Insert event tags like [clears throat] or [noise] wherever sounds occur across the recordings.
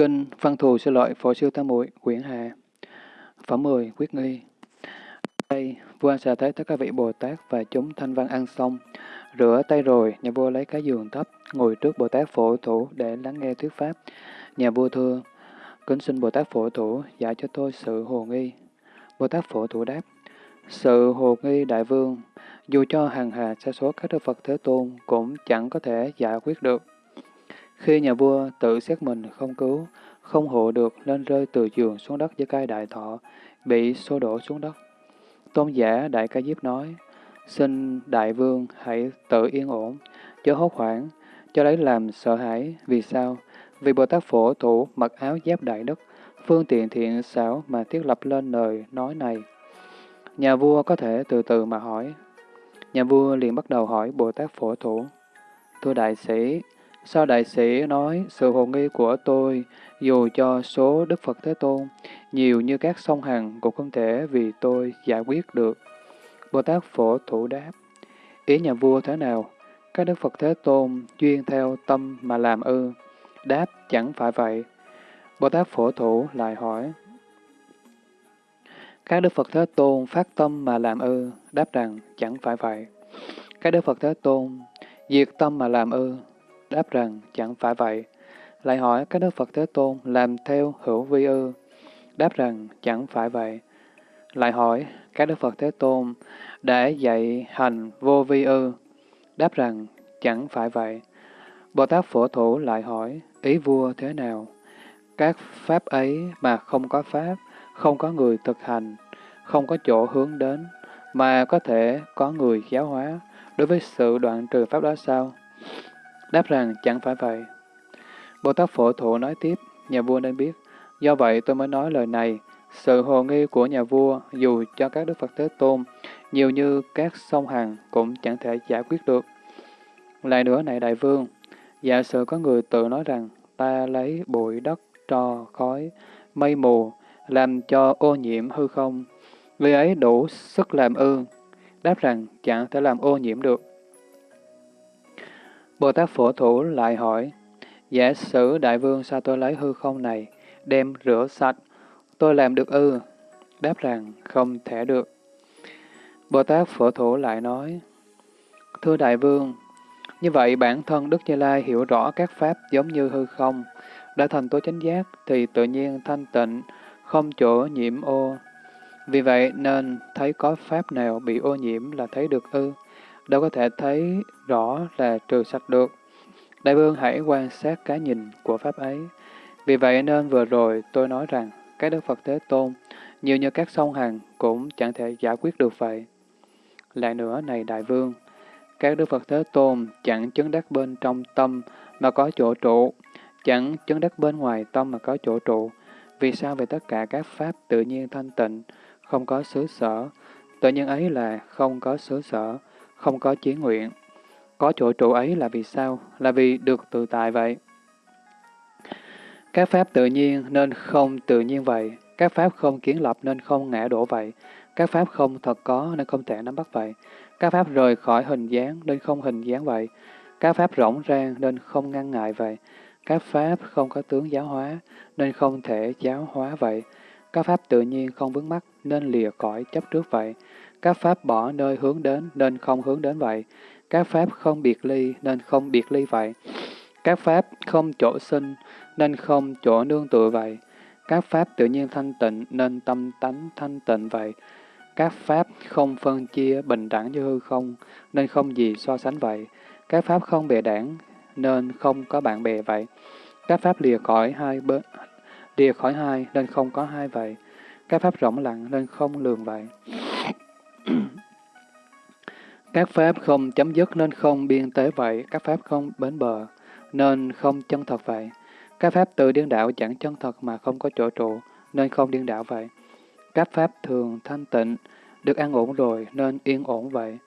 Kinh Văn Thù Sư Lợi Phổ Sư Tam Muội Quyển Hạ Phẩm 10 Quyết Nghi Đây, vua xà thấy tất cả vị Bồ Tát và chúng thanh văn ăn xong. Rửa tay rồi, nhà vua lấy cái giường thấp, ngồi trước Bồ Tát Phổ Thủ để lắng nghe thuyết pháp. Nhà vua thưa, kính xin Bồ Tát Phổ Thủ dạy cho tôi sự hồ nghi. Bồ Tát Phổ Thủ đáp, sự hồ nghi đại vương, dù cho hàng hà sa số các đức Phật Thế Tôn cũng chẳng có thể giải quyết được. Khi nhà vua tự xét mình không cứu, không hộ được nên rơi từ giường xuống đất với cai đại thọ, bị xô đổ xuống đất. Tôn giả Đại Ca Diếp nói, xin đại vương hãy tự yên ổn, chớ hốt hoảng, cho lấy làm sợ hãi. Vì sao? Vì Bồ Tát Phổ Thủ mặc áo giáp đại đức, phương tiện thiện xảo mà thiết lập lên lời nói này. Nhà vua có thể từ từ mà hỏi. Nhà vua liền bắt đầu hỏi Bồ Tát Phổ Thủ. Thưa đại sĩ, sao đại sĩ nói sự hồ nghi của tôi, dù cho số Đức Phật Thế Tôn nhiều như các sông Hằng cũng không thể vì tôi giải quyết được. Bồ Tát Phổ Thủ đáp, ý nhà vua thế nào? Các Đức Phật Thế Tôn duyên theo tâm mà làm ư? Đáp, chẳng phải vậy. Bồ Tát Phổ Thủ lại hỏi, các Đức Phật Thế Tôn phát tâm mà làm ư? Đáp rằng, chẳng phải vậy. Các Đức Phật Thế Tôn diệt tâm mà làm ư? Đáp rằng, chẳng phải vậy. Lại hỏi các Đức Phật Thế Tôn làm theo hữu vi ư? Đáp rằng, chẳng phải vậy. Lại hỏi, các Đức Phật Thế Tôn để dạy hành vô vi ư? Đáp rằng, chẳng phải vậy. Bồ Tát Phổ Thủ lại hỏi, ý vua thế nào? Các pháp ấy mà không có pháp, không có người thực hành, không có chỗ hướng đến, mà có thể có người giáo hóa, đối với sự đoạn trừ pháp đó sao? Đáp rằng chẳng phải vậy. Bồ Tát Phổ Thụ nói tiếp, nhà vua nên biết, do vậy tôi mới nói lời này, sự hồ nghi của nhà vua, dù cho các Đức Phật Thế Tôn, nhiều như các sông Hằng cũng chẳng thể giải quyết được. Lại nữa này đại vương, giả sử có người tự nói rằng, ta lấy bụi đất, trò, khói, mây mù, làm cho ô nhiễm hư không, người ấy đủ sức làm ư, đáp rằng chẳng thể làm ô nhiễm được. Bồ Tát Phổ Thủ lại hỏi, giả sử đại vương sao tôi lấy hư không này, đem rửa sạch, tôi làm được ư? Đáp rằng không thể được. Bồ Tát Phổ Thủ lại nói, Thưa Đại Vương, như vậy bản thân Đức Như Lai hiểu rõ các pháp giống như hư không, đã thành tố chánh giác thì tự nhiên thanh tịnh, không chỗ nhiễm ô. Vì vậy nên thấy có pháp nào bị ô nhiễm là thấy được ư, đâu có thể thấy rõ là trừ sạch được. Đại vương hãy quan sát cái nhìn của pháp ấy. Vì vậy nên vừa rồi tôi nói rằng, các Đức Phật Thế Tôn, nhiều như các sông Hằng cũng chẳng thể giải quyết được vậy. Lại nữa này Đại Vương, các Đức Phật Thế Tôn chẳng chứng đắc bên trong tâm mà có chỗ trụ, chẳng chứng đắc bên ngoài tâm mà có chỗ trụ. Vì sao về tất cả các pháp tự nhiên thanh tịnh, không có xứ sở, tự nhiên ấy là không có xứ sở, không có chí nguyện. Có chỗ trụ ấy là vì sao? Là vì được tự tại vậy. Các pháp tự nhiên nên không tự nhiên vậy. Các pháp không kiến lập nên không ngã đổ vậy. Các pháp không thật có nên không thể nắm bắt vậy. Các pháp rời khỏi hình dáng nên không hình dáng vậy. Các pháp rỗng rang nên không ngăn ngại vậy. Các pháp không có tướng giáo hóa nên không thể giáo hóa vậy. Các pháp tự nhiên không vướng mắc nên lìa cõi chấp trước vậy. Các pháp bỏ nơi hướng đến nên không hướng đến vậy. Các pháp không biệt ly nên không biệt ly vậy. Các pháp không chỗ sinh nên không chỗ nương tựa vậy. Các pháp tự nhiên thanh tịnh nên tâm tánh thanh tịnh vậy. Các pháp không phân chia bình đẳng như hư không, nên không gì so sánh vậy. Các pháp không bè đảng, nên không có bạn bè vậy. Các pháp lìa khỏi hai bớt lìa khỏi hai nên không có hai vậy. Các pháp rộng lặng nên không lường vậy. [clears throat] Các pháp không chấm dứt nên không biên tế vậy. Các pháp không bến bờ nên không chân thật vậy. Các pháp tự điên đạo chẳng chân thật mà không có chỗ trụ, nên không điên đạo vậy. Các pháp thường thanh tịnh, được an ổn rồi nên yên ổn vậy.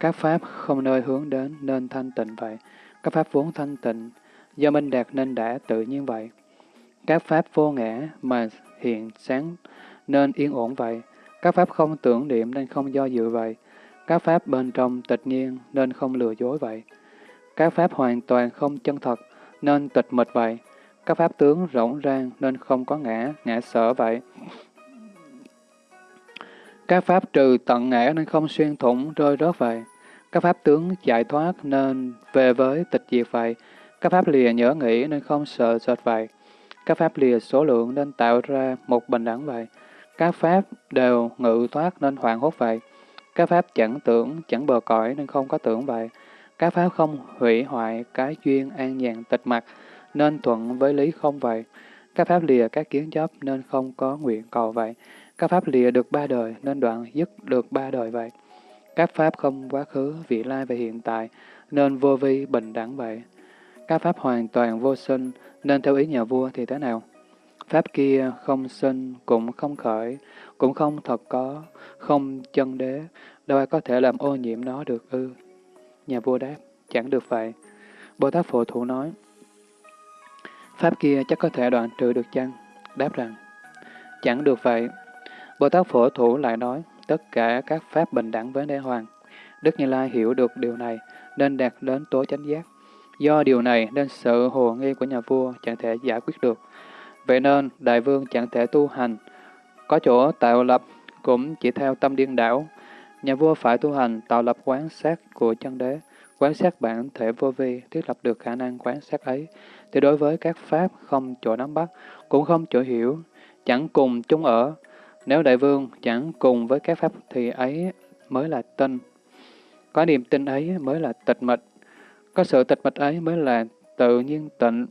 Các pháp không nơi hướng đến nên thanh tịnh vậy. Các pháp vốn thanh tịnh, do minh đạt nên đã tự nhiên vậy. Các pháp vô ngã mà hiện sáng nên yên ổn vậy. Các pháp không tưởng niệm nên không do dự vậy. Các pháp bên trong tịch nhiên nên không lừa dối vậy. Các pháp hoàn toàn không chân thật nên tịch mịch vậy. Các pháp tướng rỗng rang nên không có ngã, ngã sở vậy. Các pháp trừ tận ngã nên không xuyên thủng, rơi rớt vậy. Các pháp tướng giải thoát nên về với tịch diệt vậy. Các pháp lìa nhớ nghĩ nên không sợ sệt vậy. Các pháp lìa số lượng nên tạo ra một bình đẳng vậy. Các pháp đều ngự thoát nên hoàng hốt vậy. Các pháp chẳng tưởng, chẳng bờ cõi nên không có tưởng vậy. Các pháp không hủy hoại cái duyên an nhàn tịch mặt nên thuận với lý không vậy. Các pháp lìa các kiến chấp nên không có nguyện cầu vậy. Các pháp lìa được ba đời nên đoạn dứt được ba đời vậy. Các pháp không quá khứ, vị lai và hiện tại nên vô vi bình đẳng vậy. Các pháp hoàn toàn vô sinh nên theo ý nhà vua thì thế nào? Pháp kia không sinh, cũng không khởi, cũng không thật có, không chân đế, đâu ai có thể làm ô nhiễm nó được ư. Nhà vua đáp, chẳng được vậy. Bồ Tát Phổ Thủ nói, Pháp kia chắc có thể đoạn trừ được chăng? Đáp rằng, chẳng được vậy. Bồ Tát Phổ Thủ lại nói, tất cả các Pháp bình đẳng với Đế Hoàng. Đức Như Lai hiểu được điều này, nên đạt đến tố chánh giác. Do điều này nên sự hồ nghi của nhà vua chẳng thể giải quyết được. Vậy nên, đại vương chẳng thể tu hành. Có chỗ tạo lập cũng chỉ theo tâm điên đảo. Nhà vua phải tu hành tạo lập quán sát của chân đế, quán sát bản thể vô vi, thiết lập được khả năng quán sát ấy. Thì đối với các pháp không chỗ nắm bắt, cũng không chỗ hiểu, chẳng cùng chung ở. Nếu đại vương chẳng cùng với các pháp thì ấy mới là tinh. Có niềm tin ấy mới là tịch mịch. Có sự tịch mịch ấy mới là tự nhiên tịnh.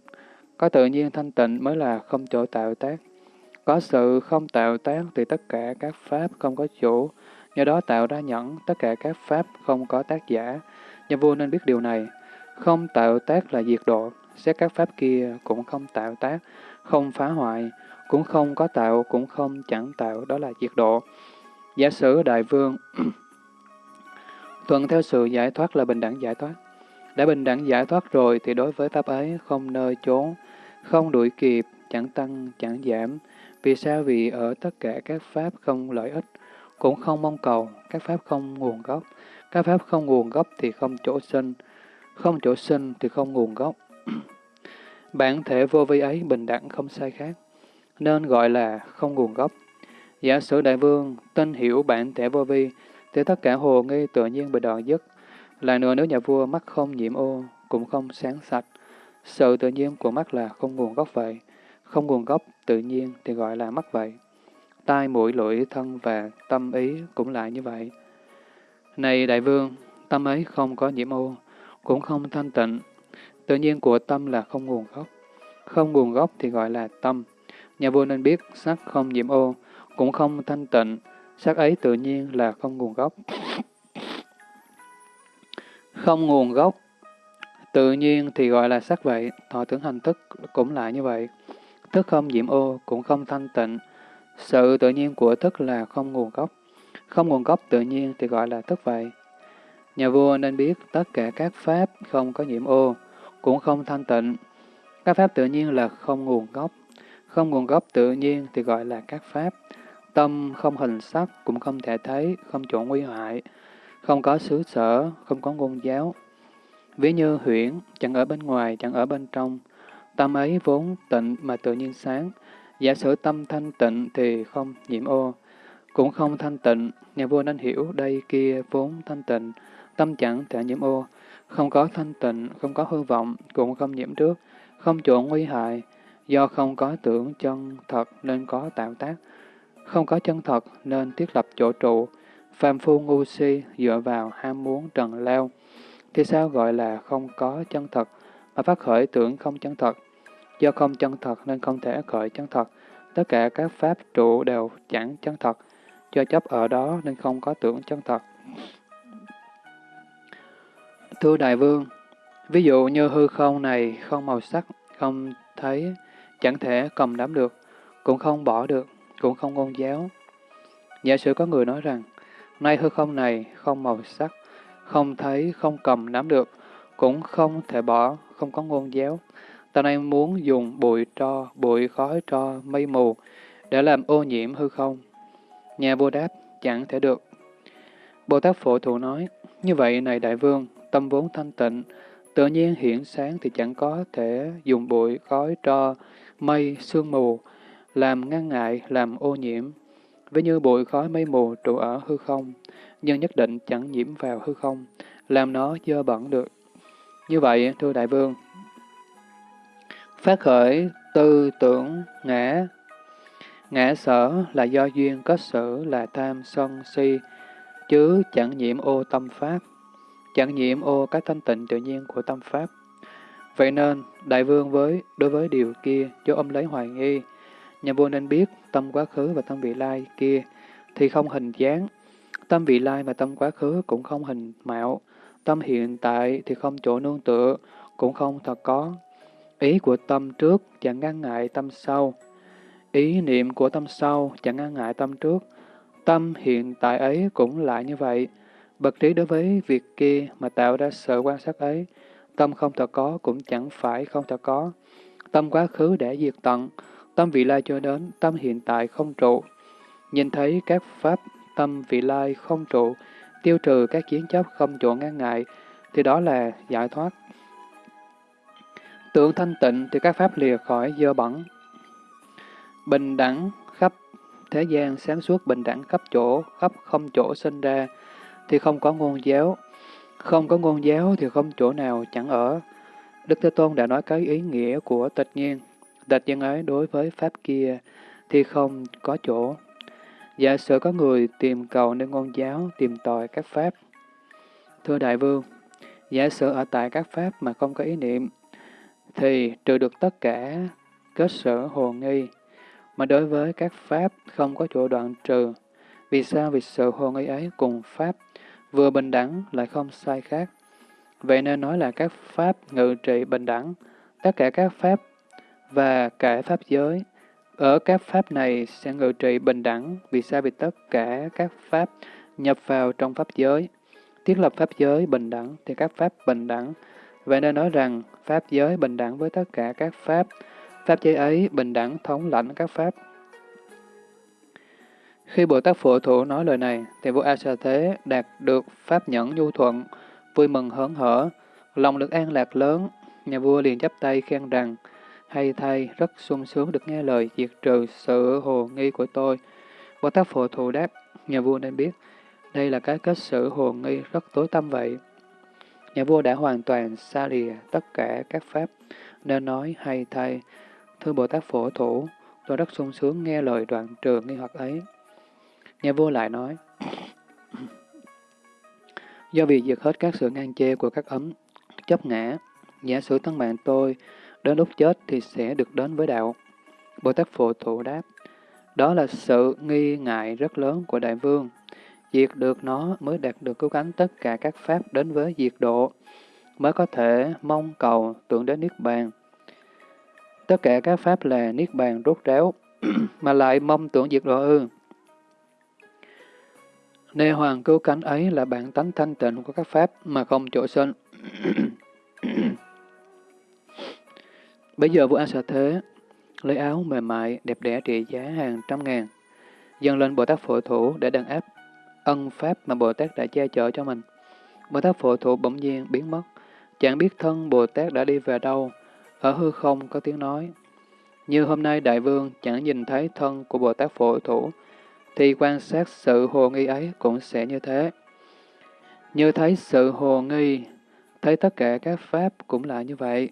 Có tự nhiên thanh tịnh mới là không chỗ tạo tác. Có sự không tạo tác thì tất cả các pháp không có chủ, nhờ đó tạo ra nhẫn, tất cả các pháp không có tác giả. Nhà vua nên biết điều này. Không tạo tác là diệt độ, xét các pháp kia cũng không tạo tác, không phá hoại, cũng không có tạo, cũng không chẳng tạo, đó là diệt độ. Giả sử đại vương [coughs] thuận theo sự giải thoát là bình đẳng giải thoát. Đã bình đẳng giải thoát rồi thì đối với pháp ấy không nơi chốn không đuổi kịp, chẳng tăng, chẳng giảm. Vì sao? Vì ở tất cả các pháp không lợi ích, cũng không mong cầu, các pháp không nguồn gốc. Các pháp không nguồn gốc thì không chỗ sinh, không chỗ sinh thì không nguồn gốc. [clears throat] Bản thể vô vi ấy bình đẳng không sai khác, nên gọi là không nguồn gốc. Giả sử đại vương tin hiểu bản thể vô vi, thì tất cả hồ nghi tự nhiên bị đoạn dứt. Lại nữa nếu nhà vua mắt không nhiễm ô, cũng không sáng sạch, sự tự nhiên của mắt là không nguồn gốc vậy. Không nguồn gốc tự nhiên thì gọi là mắt vậy. Tai, mũi, lưỡi, thân và tâm ý cũng lại như vậy. Này đại vương, tâm ấy không có nhiễm ô, cũng không thanh tịnh. Tự nhiên của tâm là không nguồn gốc. Không nguồn gốc thì gọi là tâm. Nhà vua nên biết sắc không nhiễm ô, cũng không thanh tịnh. Sắc ấy tự nhiên là không nguồn gốc. Không nguồn gốc Tự nhiên thì gọi là sắc vậy, thọ tưởng hành thức cũng lại như vậy. Thức không nhiễm ô, cũng không thanh tịnh. Sự tự nhiên của thức là không nguồn gốc. Không nguồn gốc tự nhiên thì gọi là thức vậy. Nhà vua nên biết tất cả các pháp không có nhiễm ô, cũng không thanh tịnh. Các pháp tự nhiên là không nguồn gốc. Không nguồn gốc tự nhiên thì gọi là các pháp. Tâm không hình sắc, cũng không thể thấy, không chỗ nguy hại, không có xứ sở, không có ngôn giáo, Ví như huyễn, chẳng ở bên ngoài, chẳng ở bên trong. Tâm ấy vốn tịnh mà tự nhiên sáng. Giả sử tâm thanh tịnh thì không nhiễm ô, cũng không thanh tịnh. Nhà vua nên hiểu đây kia vốn thanh tịnh, tâm chẳng thể nhiễm ô. Không có thanh tịnh, không có hư vọng, cũng không nhiễm trước, không chỗ nguy hại. Do không có tưởng chân thật nên có tạo tác. Không có chân thật nên thiết lập chỗ trụ. Phàm phu ngu si dựa vào ham muốn trần leo thì sao gọi là không có chân thật, mà phát khởi tưởng không chân thật? Do không chân thật nên không thể khởi chân thật. Tất cả các pháp trụ đều chẳng chân thật. Do chấp ở đó nên không có tưởng chân thật. Thưa Đại Vương, ví dụ như hư không này không màu sắc, không thấy, chẳng thể cầm nắm được, cũng không bỏ được, cũng không ngôn giáo. Giả sử có người nói rằng, nay hư không này không màu sắc, không thấy, không cầm nắm được, cũng không thể bỏ, không có ngôn giáo. Ta nay muốn dùng bụi tro, bụi khói tro, mây mù để làm ô nhiễm hư không. Nhà vua đáp, chẳng thể được. Bồ Tát Phổ Thụ nói, như vậy này đại vương, tâm vốn thanh tịnh, tự nhiên hiển sáng thì chẳng có thể dùng bụi, khói, tro, mây, sương mù, làm ngăn ngại, làm ô nhiễm. Ví như bụi khói mây mù trụ ở hư không, nhưng nhất định chẳng nhiễm vào hư không, làm nó dơ bẩn được. Như vậy, thưa Đại Vương, phát khởi tư tưởng ngã, ngã sở là do duyên có sự là tham sân si, chứ chẳng nhiễm ô tâm pháp, chẳng nhiễm ô các thanh tịnh tự nhiên của tâm pháp. Vậy nên, đại vương với đối với điều kia cho ông lấy hoài nghi, nhà vua nên biết tâm quá khứ và tâm vị lai kia thì không hình dáng, tâm vị lai và tâm quá khứ cũng không hình mạo, tâm hiện tại thì không chỗ nương tựa, cũng không thật có. Ý của tâm trước chẳng ngăn ngại tâm sau, ý niệm của tâm sau chẳng ngăn ngại tâm trước, tâm hiện tại ấy cũng lại như vậy. Bậc trí đối với việc kia mà tạo ra sự quan sát ấy, tâm không thật có cũng chẳng phải không thật có. Tâm quá khứ để diệt tận, tâm vị lai cho đến, tâm hiện tại không trụ. Nhìn thấy các pháp tâm vị lai không trụ, tiêu trừ các kiến chấp không chỗ ngăn ngại, thì đó là giải thoát. Tưởng thanh tịnh thì các pháp lìa khỏi dơ bẩn. Bình đẳng khắp thế gian sáng suốt bình đẳng khắp chỗ, khắp không chỗ sinh ra, thì không có ngôn giáo. Không có ngôn giáo thì không chỗ nào chẳng ở. Đức Thế Tôn đã nói cái ý nghĩa của tịch nhiên. Tịch nhiên ấy đối với pháp kia thì không có chỗ. Giả sử có người tìm cầu nơi ngôn giáo, tìm tòi các pháp. Thưa Đại Vương, giả sử ở tại các pháp mà không có ý niệm, thì trừ được tất cả kết sở hồ nghi, mà đối với các pháp không có chỗ đoạn trừ. Vì sao? Vì sự hồ nghi ấy cùng pháp vừa bình đẳng lại không sai khác. Vậy nên nói là các pháp ngự trị bình đẳng, tất cả các pháp và cả pháp giới. Ở các pháp này sẽ ngự trị bình đẳng, vì sao? Vì tất cả các pháp nhập vào trong pháp giới. Thiết lập pháp giới bình đẳng thì các pháp bình đẳng. Vậy nên nói rằng pháp giới bình đẳng với tất cả các pháp, pháp giới ấy bình đẳng thống lãnh các pháp. Khi Bồ Tát Phụ Thủ nói lời này, thì vua A Sa Thế đạt được pháp nhẫn nhu thuận, vui mừng hớn hở, lòng được an lạc lớn. Nhà vua liền chắp tay khen rằng, hay thay, rất sung sướng được nghe lời diệt trừ sự hồ nghi của tôi. Bồ Tát Phổ Thù đáp, nhà vua nên biết, đây là cái kết sự hồ nghi rất tối tâm vậy. Nhà vua đã hoàn toàn xa lìa tất cả các pháp, nên nói hay thay, thưa Bồ Tát Phổ Thủ, tôi rất sung sướng nghe lời đoạn trừ nghi hoặc ấy. Nhà vua lại nói, Do vì diệt hết các sự ngang chê của các ấm, chấp ngã, giả sử thân mạng tôi, đến lúc chết thì sẽ được đến với đạo. Bồ Tát Phổ Thụ đáp, đó là sự nghi ngại rất lớn của Đại Vương. Diệt được nó mới đạt được cứu cánh tất cả các pháp đến với diệt độ, mới có thể mong cầu tưởng đến Niết Bàn. Tất cả các pháp là Niết Bàn rốt ráo, [clears throat] mà lại mong tưởng diệt độ ư. Nê hoàng cứu cánh ấy là bản tánh thanh tịnh của các pháp mà không chỗ sinh. [clears throat] Bây giờ vua A Sa Thế lấy áo mềm mại, đẹp đẽ trị giá hàng trăm ngàn, dâng lên Bồ Tát Phổ Thủ để đàn áp ân pháp mà Bồ Tát đã che chở cho mình. Bồ Tát Phổ Thủ bỗng nhiên biến mất, chẳng biết thân Bồ Tát đã đi về đâu, ở hư không có tiếng nói. Như hôm nay Đại Vương chẳng nhìn thấy thân của Bồ Tát Phổ Thủ, thì quan sát sự hồ nghi ấy cũng sẽ như thế. Như thấy sự hồ nghi, thấy tất cả các pháp cũng là như vậy.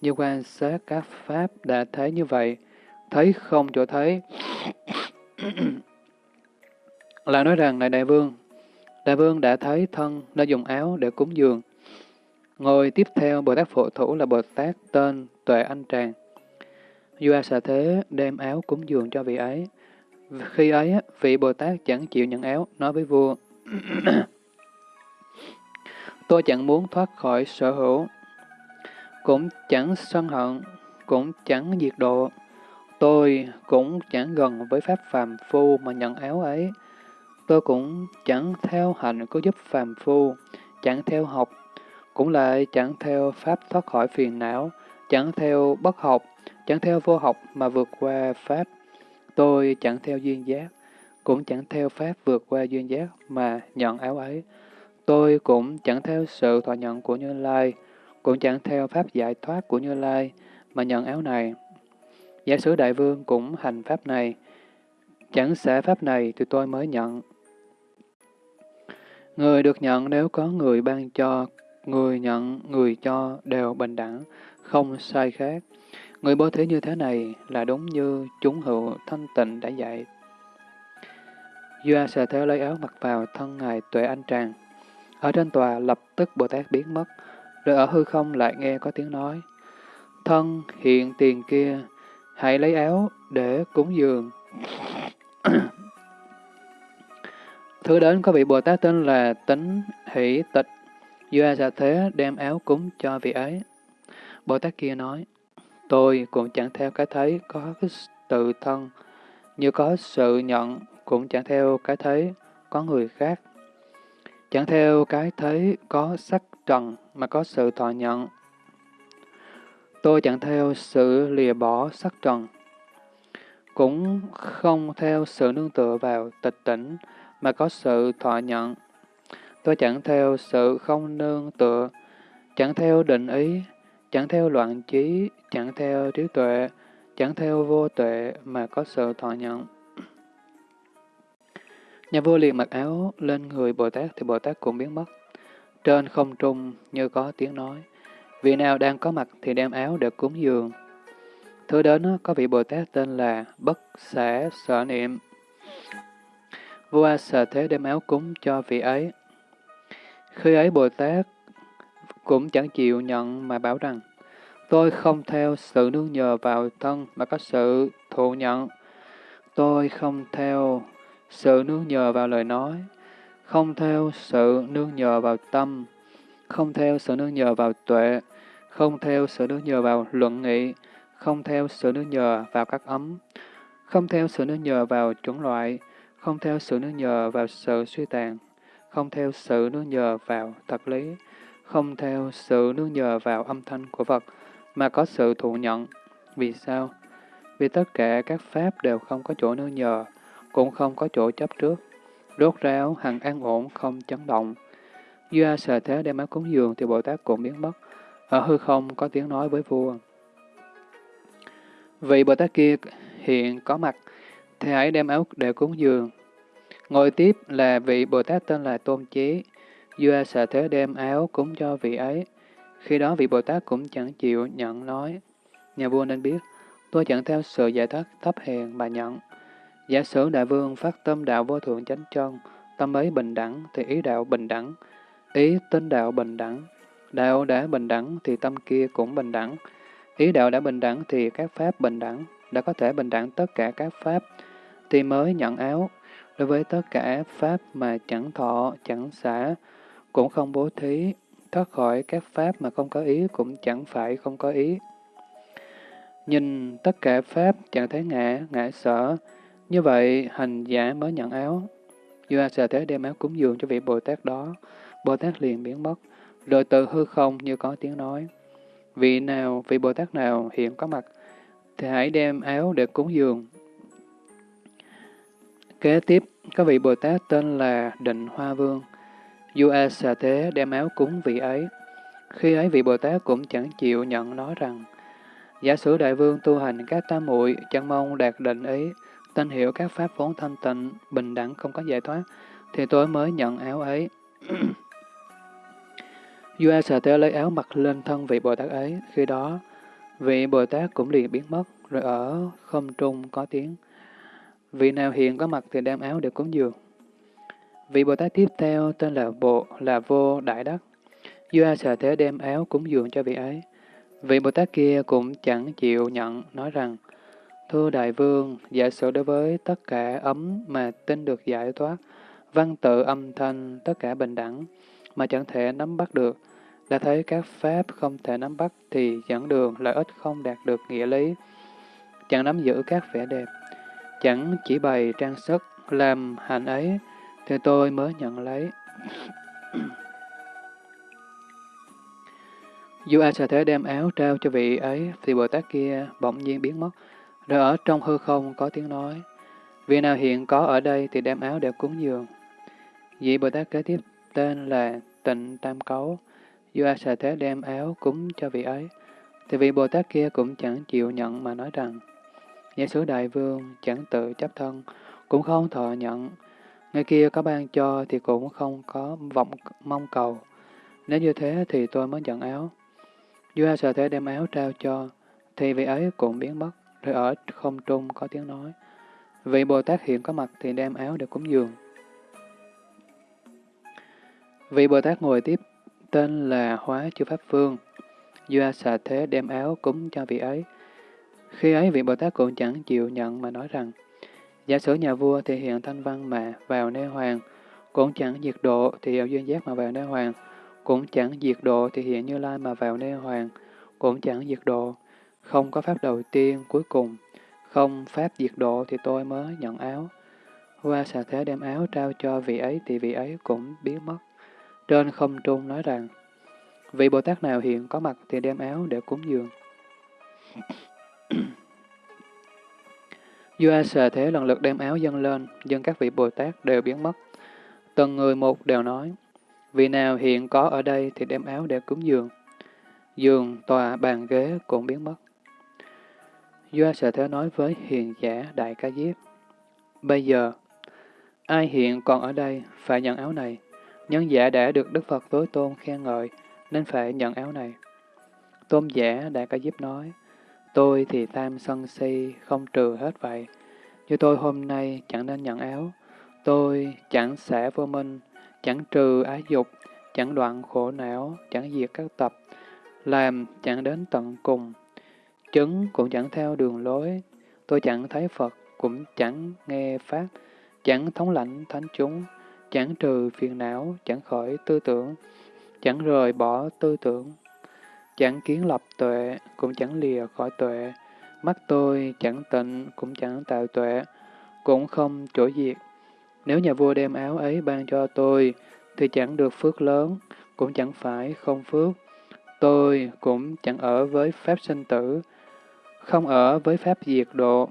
Như quan sát các pháp đã thấy như vậy, thấy không chỗ thấy. là nói rằng, này đại vương, đại vương đã thấy thân nơi dùng áo để cúng dường. Ngồi tiếp theo Bồ Tát Phổ Thủ là Bồ Tát tên Tuệ Anh Tràng. Vua Xà Thế đem áo cúng dường cho vị ấy. Khi ấy, vị Bồ Tát chẳng chịu nhận áo, nói với vua, [coughs] Tôi chẳng muốn thoát khỏi sở hữu, cũng chẳng sân hận, cũng chẳng diệt độ. Tôi cũng chẳng gần với Pháp phàm phu mà nhận áo ấy. Tôi cũng chẳng theo hạnh có giúp phàm phu, chẳng theo học, cũng lại chẳng theo Pháp thoát khỏi phiền não, chẳng theo bất học, chẳng theo vô học mà vượt qua Pháp. Tôi chẳng theo duyên giác, cũng chẳng theo Pháp vượt qua duyên giác mà nhận áo ấy. Tôi cũng chẳng theo sự thọ nhận của Như Lai, cũng chẳng theo Pháp giải thoát của Như Lai mà nhận áo này. Giả sử đại vương cũng hành pháp này, chẳng xả pháp này thì tôi mới nhận. Người được nhận nếu có người ban cho, người nhận, người cho đều bình đẳng, không sai khác. Người bố thí như thế này là đúng như chúng hữu thanh tịnh đã dạy. Doa sợ thế lấy áo mặc vào thân ngài tuệ anh tràng. Ở trên tòa lập tức Bồ Tát biến mất, rồi ở hư không lại nghe có tiếng nói. Thân hiện tiền kia, hãy lấy áo để cúng dường. [clears throat] Thứ đến có vị Bồ Tát tên là Tính Hỷ Tịch. do sợ thế đem áo cúng cho vị ấy. Bồ Tát kia nói, tôi cũng chẳng theo cái thấy có cái tự thân, như có sự nhận cũng chẳng theo cái thấy có người khác. Chẳng theo cái thấy có sắc trần mà có sự thọ nhận. Tôi chẳng theo sự lìa bỏ sắc trần, cũng không theo sự nương tựa vào tịch tỉnh mà có sự thọ nhận. Tôi chẳng theo sự không nương tựa, chẳng theo định ý, chẳng theo loạn trí, chẳng theo trí tuệ, chẳng theo vô tuệ mà có sự thọ nhận. Nhà vua liền mặc áo lên người Bồ Tát thì Bồ Tát cũng biến mất. Trên không trung như có tiếng nói, vị nào đang có mặt thì đem áo để cúng dường. Thứ đến có vị Bồ Tát tên là Bất Xả Sở Niệm. Vua sở thế đem áo cúng cho vị ấy. Khi ấy Bồ Tát cũng chẳng chịu nhận mà bảo rằng, tôi không theo sự nương nhờ vào thân mà có sự thụ nhận. Tôi không theo sự nương nhờ vào lời nói, không theo sự nương nhờ vào tâm, không theo sự nương nhờ vào tuệ, không theo sự nương nhờ vào luận nghị, không theo sự nương nhờ vào các ấm, không theo sự nương nhờ vào chủng loại, không theo sự nương nhờ vào sự suy tàn, không theo sự nương nhờ vào thật lý, không theo sự nương nhờ vào âm thanh của vật, mà có sự thụ nhận. Vì sao? Vì tất cả các pháp đều không có chỗ nương nhờ, cũng không có chỗ chấp trước. Rốt ráo, hằng an ổn, không chấn động. Do sợ thế đem áo cúng dường thì Bồ Tát cũng biến mất. Ở hư không có tiếng nói với vua. Vị Bồ Tát kia hiện có mặt, thì hãy đem áo để cúng dường. Ngồi tiếp là vị Bồ Tát tên là Tôn Chí. Do sợ thế đem áo cúng cho vị ấy. Khi đó vị Bồ Tát cũng chẳng chịu nhận nói. Nhà vua nên biết, tôi chẳng theo sự giải thoát thấp hèn mà nhận. Giả sử đại vương phát tâm đạo vô thượng chánh chân, tâm ấy bình đẳng thì ý đạo bình đẳng, ý tinh đạo bình đẳng. Đạo đã bình đẳng thì tâm kia cũng bình đẳng. Ý đạo đã bình đẳng thì các pháp bình đẳng, đã có thể bình đẳng tất cả các pháp, thì mới nhận áo. Đối với tất cả pháp mà chẳng thọ, chẳng xả, cũng không bố thí, thoát khỏi các pháp mà không có ý cũng chẳng phải không có ý. Nhìn tất cả pháp chẳng thấy ngã, ngã sở, như vậy, hành giả mới nhận áo. Vua Sa Thế đem áo cúng dường cho vị Bồ Tát đó. Bồ Tát liền biến mất, rồi từ hư không như có tiếng nói. Vị nào, vị Bồ Tát nào hiện có mặt, thì hãy đem áo để cúng dường. Kế tiếp, có vị Bồ Tát tên là Định Hoa Vương. Vua Sa Thế đem áo cúng vị ấy. Khi ấy vị Bồ Tát cũng chẳng chịu nhận nói rằng, Giả sử đại vương tu hành các tam muội chẳng mong đạt định ý, Tên hiểu các pháp vốn thanh tịnh, bình đẳng không có giải thoát, thì tôi mới nhận áo ấy. Dua sở Tế lấy áo mặc lên thân vị Bồ Tát ấy, khi đó vị Bồ Tát cũng liền biến mất, rồi ở không trung có tiếng. Vị nào hiện có mặt thì đem áo để cúng dường. Vị Bồ Tát tiếp theo tên là Bộ, là Vô Đại Đắc. Dua sở Thế đem áo cúng dường cho vị ấy. Vị Bồ Tát kia cũng chẳng chịu nhận, nói rằng, Thưa Đại Vương, giả sử đối với tất cả ấm mà tin được giải thoát, văn tự âm thanh, tất cả bình đẳng, mà chẳng thể nắm bắt được, đã thấy các pháp không thể nắm bắt thì dẫn đường lợi ích không đạt được nghĩa lý, chẳng nắm giữ các vẻ đẹp, chẳng chỉ bày trang sức, làm hành ấy, thì tôi mới nhận lấy. Dù ai sẽ Thế đem áo trao cho vị ấy, thì Bồ Tát kia bỗng nhiên biến mất, rồi ở trong hư không có tiếng nói, vị nào hiện có ở đây thì đem áo để cúng dường. Vị Bồ Tát kế tiếp tên là Tịnh Tam Cấu, do A Xà Thế đem áo cúng cho vị ấy, thì vị Bồ Tát kia cũng chẳng chịu nhận mà nói rằng, Giả sử đại vương chẳng tự chấp thân, cũng không thọ nhận. Người kia có ban cho thì cũng không có vọng mong cầu. Nếu như thế thì tôi mới nhận áo. Vua A Sở Thế đem áo trao cho, thì vị ấy cũng biến mất, rồi ở không trung có tiếng nói. Vị Bồ Tát hiện có mặt thì đem áo để cúng dường. Vị Bồ Tát ngồi tiếp, tên là Hóa Chư Pháp Vương. do xà thế đem áo cúng cho vị ấy. Khi ấy vị Bồ Tát cũng chẳng chịu nhận mà nói rằng, giả sử nhà vua thì hiện thanh văn mà vào nơi hoàng, cũng chẳng diệt độ thì hiệu duyên giác mà vào nơi hoàng, cũng chẳng diệt độ thì hiện như lai mà vào nơi hoàng, cũng chẳng diệt độ, không có pháp đầu tiên cuối cùng, không pháp diệt độ thì tôi mới nhận áo. Hoa xà thế đem áo trao cho vị ấy thì vị ấy cũng biến mất. Trên không trung nói rằng, vị Bồ Tát nào hiện có mặt thì đem áo để cúng dường. [clears throat] Vua xà thế lần lượt đem áo dâng lên, dân các vị Bồ Tát đều biến mất. Từng người một đều nói, vị nào hiện có ở đây thì đem áo để cúng dường. Giường, tòa, bàn ghế cũng biến mất. Doa xà thế nói với hiền giả Đại Ca Diếp, Bây giờ, ai hiện còn ở đây phải nhận áo này. Nhân giả đã được Đức Phật tối tôn khen ngợi, nên phải nhận áo này. Tôn giả Đại Ca Diếp nói, tôi thì tam sân si không trừ hết vậy. Như tôi hôm nay chẳng nên nhận áo, tôi chẳng xả vô minh, chẳng trừ ái dục, chẳng đoạn khổ não, chẳng diệt các tập, làm chẳng đến tận cùng. Chứng cũng chẳng theo đường lối, tôi chẳng thấy Phật, cũng chẳng nghe Pháp, chẳng thống lãnh thánh chúng, chẳng trừ phiền não, chẳng khỏi tư tưởng, chẳng rời bỏ tư tưởng, chẳng kiến lập tuệ, cũng chẳng lìa khỏi tuệ, mắt tôi chẳng tịnh, cũng chẳng tạo tuệ, cũng không chỗ diệt. Nếu nhà vua đem áo ấy ban cho tôi, thì chẳng được phước lớn, cũng chẳng phải không phước. Tôi cũng chẳng ở với Pháp sinh tử, không ở với Pháp diệt độ.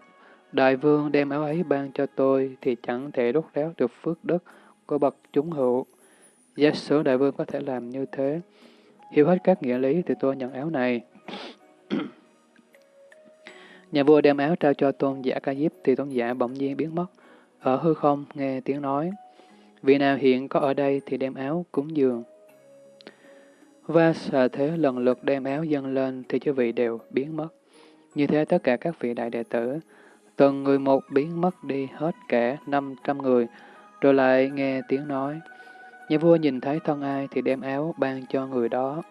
Đại vương đem áo ấy ban cho tôi thì chẳng thể đốt ráo được phước đức của bậc chúng hữu. Giả sử đại vương có thể làm như thế, hiểu hết các nghĩa lý thì tôi nhận áo này. [clears throat] Nhà vua đem áo trao cho tôn giả ca diếp thì tôn giả bỗng nhiên biến mất. Ở hư không nghe tiếng nói, vị nào hiện có ở đây thì đem áo cúng dường. Và xà thế lần lượt đem áo dâng lên thì chư vị đều biến mất. Như thế tất cả các vị đại đệ tử, từng người một biến mất đi hết cả 500 người, rồi lại nghe tiếng nói. Nhà vua nhìn thấy thân ai thì đem áo ban cho người đó.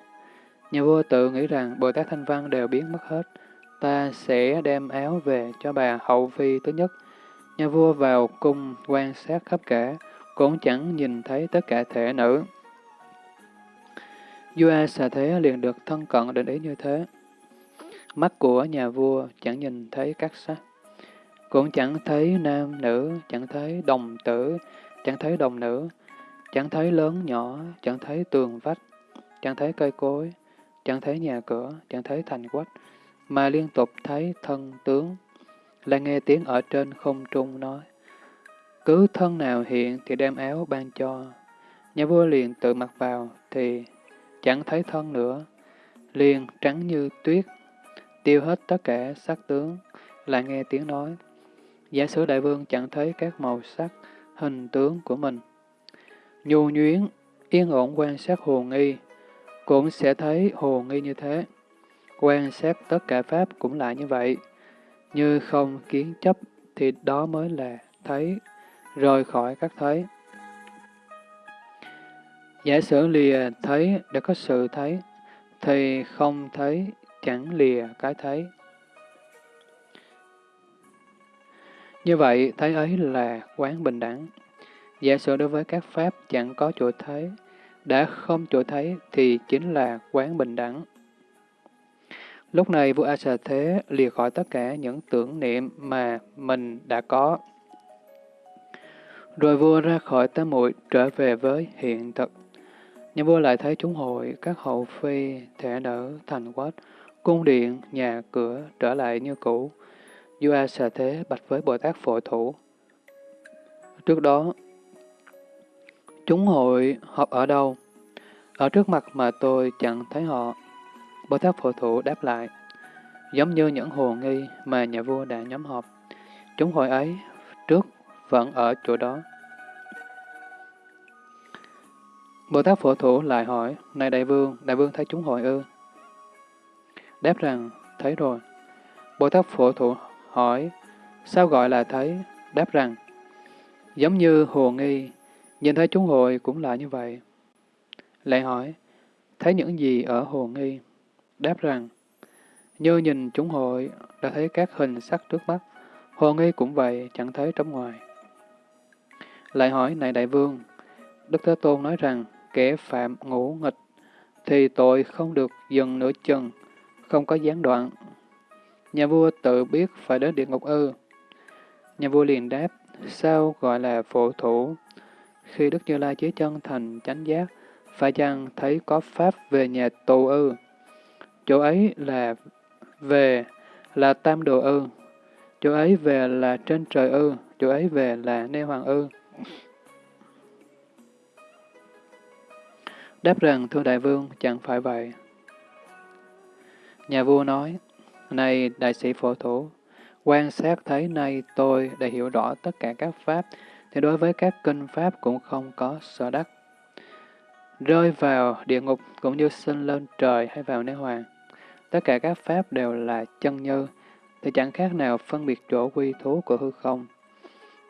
Nhà vua tự nghĩ rằng Bồ Tát Thanh Văn đều biến mất hết, ta sẽ đem áo về cho bà hậu phi thứ nhất. Nhà vua vào cung quan sát khắp cả, cũng chẳng nhìn thấy tất cả thể nữ. Vua xà thế liền được thân cận định ý như thế. Mắt của nhà vua chẳng nhìn thấy các sắc, cũng chẳng thấy nam nữ, chẳng thấy đồng tử, chẳng thấy đồng nữ, chẳng thấy lớn nhỏ, chẳng thấy tường vách, chẳng thấy cây cối, chẳng thấy nhà cửa, chẳng thấy thành quách, mà liên tục thấy thân tướng, là nghe tiếng ở trên không trung nói. Cứ thân nào hiện thì đem áo ban cho. Nhà vua liền tự mặc vào thì chẳng thấy thân nữa, liền trắng như tuyết, tiêu hết tất cả sắc tướng, lại nghe tiếng nói. Giả sử đại vương chẳng thấy các màu sắc, hình tướng của mình. Nhu nhuyến, yên ổn quan sát hồ nghi, cũng sẽ thấy hồ nghi như thế. Quan sát tất cả Pháp cũng lại như vậy. Như không kiến chấp thì đó mới là thấy, rời khỏi các thấy. Giả sử lìa thấy đã có sự thấy, thì không thấy chẳng lìa cái thấy. Như vậy, thấy ấy là quán bình đẳng. Giả sử đối với các pháp chẳng có chỗ thấy, đã không chỗ thấy thì chính là quán bình đẳng. Lúc này vua A Xà Thế lìa khỏi tất cả những tưởng niệm mà mình đã có. Rồi vua ra khỏi tám muội trở về với hiện thực. nhưng vua lại thấy chúng hội, các hậu phi, thể đỡ, thành quách, cung điện, nhà cửa trở lại như cũ. Vua A Xà Thế bạch với Bồ Tát Phổ Thủ. Trước đó, chúng hội họp ở đâu? Ở trước mặt mà tôi chẳng thấy họ. Bồ Tát Phổ Thủ đáp lại. giống như những hồ nghi mà nhà vua đã nhóm họp. Chúng hội ấy trước vẫn ở chỗ đó. Bồ Tát Phổ Thủ lại hỏi, Này Đại Vương, Đại Vương thấy chúng hội ư? Đáp rằng, thấy rồi. Bồ Tát Phổ Thụ hỏi, sao gọi là thấy? Đáp rằng, giống như hồ nghi, nhìn thấy chúng hội cũng là như vậy. Lại hỏi, thấy những gì ở hồ nghi? Đáp rằng, như nhìn chúng hội đã thấy các hình sắc trước mắt, hồ nghi cũng vậy, chẳng thấy trong ngoài. Lại hỏi, này đại vương, Đức Thế Tôn nói rằng, kẻ phạm ngũ nghịch, thì tội không được dừng nửa chừng, không có gián đoạn. Nhà vua tự biết phải đến địa ngục ư. Nhà vua liền đáp, sao gọi là phổ thủ? Khi Đức Như Lai chế chân thành chánh giác, phải chăng thấy có pháp về nhà tù ư? Chỗ ấy là về là tam đồ ư? Chỗ ấy về là trên trời ư? Chỗ ấy về là nê hoàng ư? Đáp rằng, thưa đại vương, chẳng phải vậy. Nhà vua nói, này đại sĩ phổ thủ, quan sát thấy nay tôi đã hiểu rõ tất cả các pháp, thì đối với các kinh pháp cũng không có sở đắc. Rơi vào địa ngục cũng như sinh lên trời hay vào nế hoàng. Tất cả các pháp đều là chân như, thì chẳng khác nào phân biệt chỗ quy thú của hư không.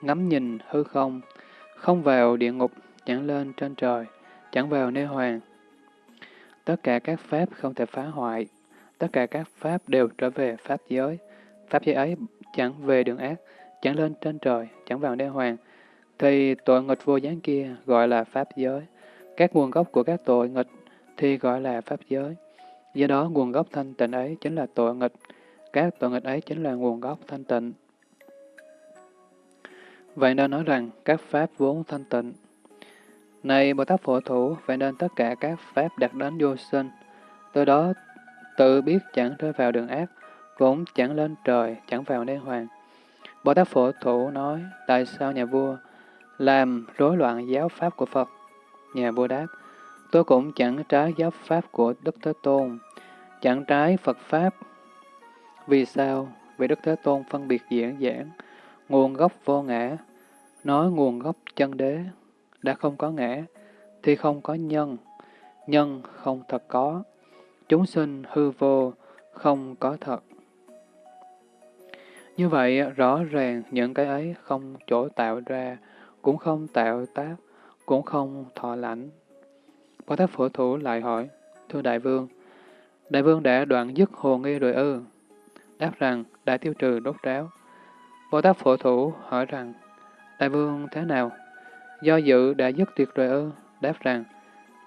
Ngắm nhìn hư không, không vào địa ngục, chẳng lên trên trời, chẳng vào nơi hoàng. Tất cả các pháp không thể phá hoại, tất cả các pháp đều trở về pháp giới. Pháp giới ấy chẳng về đường ác, chẳng lên trên trời, chẳng vào đế hoàng, thì tội nghịch vô gián kia gọi là pháp giới. Các nguồn gốc của các tội nghịch thì gọi là pháp giới. Do đó nguồn gốc thanh tịnh ấy chính là tội nghịch, các tội nghịch ấy chính là nguồn gốc thanh tịnh. Vậy nên nói rằng các pháp vốn thanh tịnh. Này Bồ Tát Phổ Thủ, vậy nên tất cả các pháp đạt đến vô sinh, từ đó tự biết chẳng rơi vào đường ác, cũng chẳng lên trời, chẳng vào đế hoàng. Bồ Tát Phổ Thủ nói, tại sao nhà vua làm rối loạn giáo pháp của Phật? Nhà vua đáp, tôi cũng chẳng trái giáo pháp của Đức Thế Tôn, chẳng trái Phật Pháp. Vì sao? Vì Đức Thế Tôn phân biệt diễn giảng, nguồn gốc vô ngã, nói nguồn gốc chân đế, đã không có ngã, thì không có nhân, nhân không thật có, chúng sinh hư vô, không có thật. Như vậy, rõ ràng những cái ấy không chỗ tạo ra, cũng không tạo tác, cũng không thọ lãnh. Bồ Tát Phổ Thủ lại hỏi, Thưa Đại Vương, Đại Vương đã đoạn dứt hồ nghi rồi ư? Đáp rằng, đã tiêu trừ đốt ráo. Bồ Tát Phổ Thủ hỏi rằng, Đại Vương thế nào? Do dự đã dứt tuyệt rồi ư? Đáp rằng,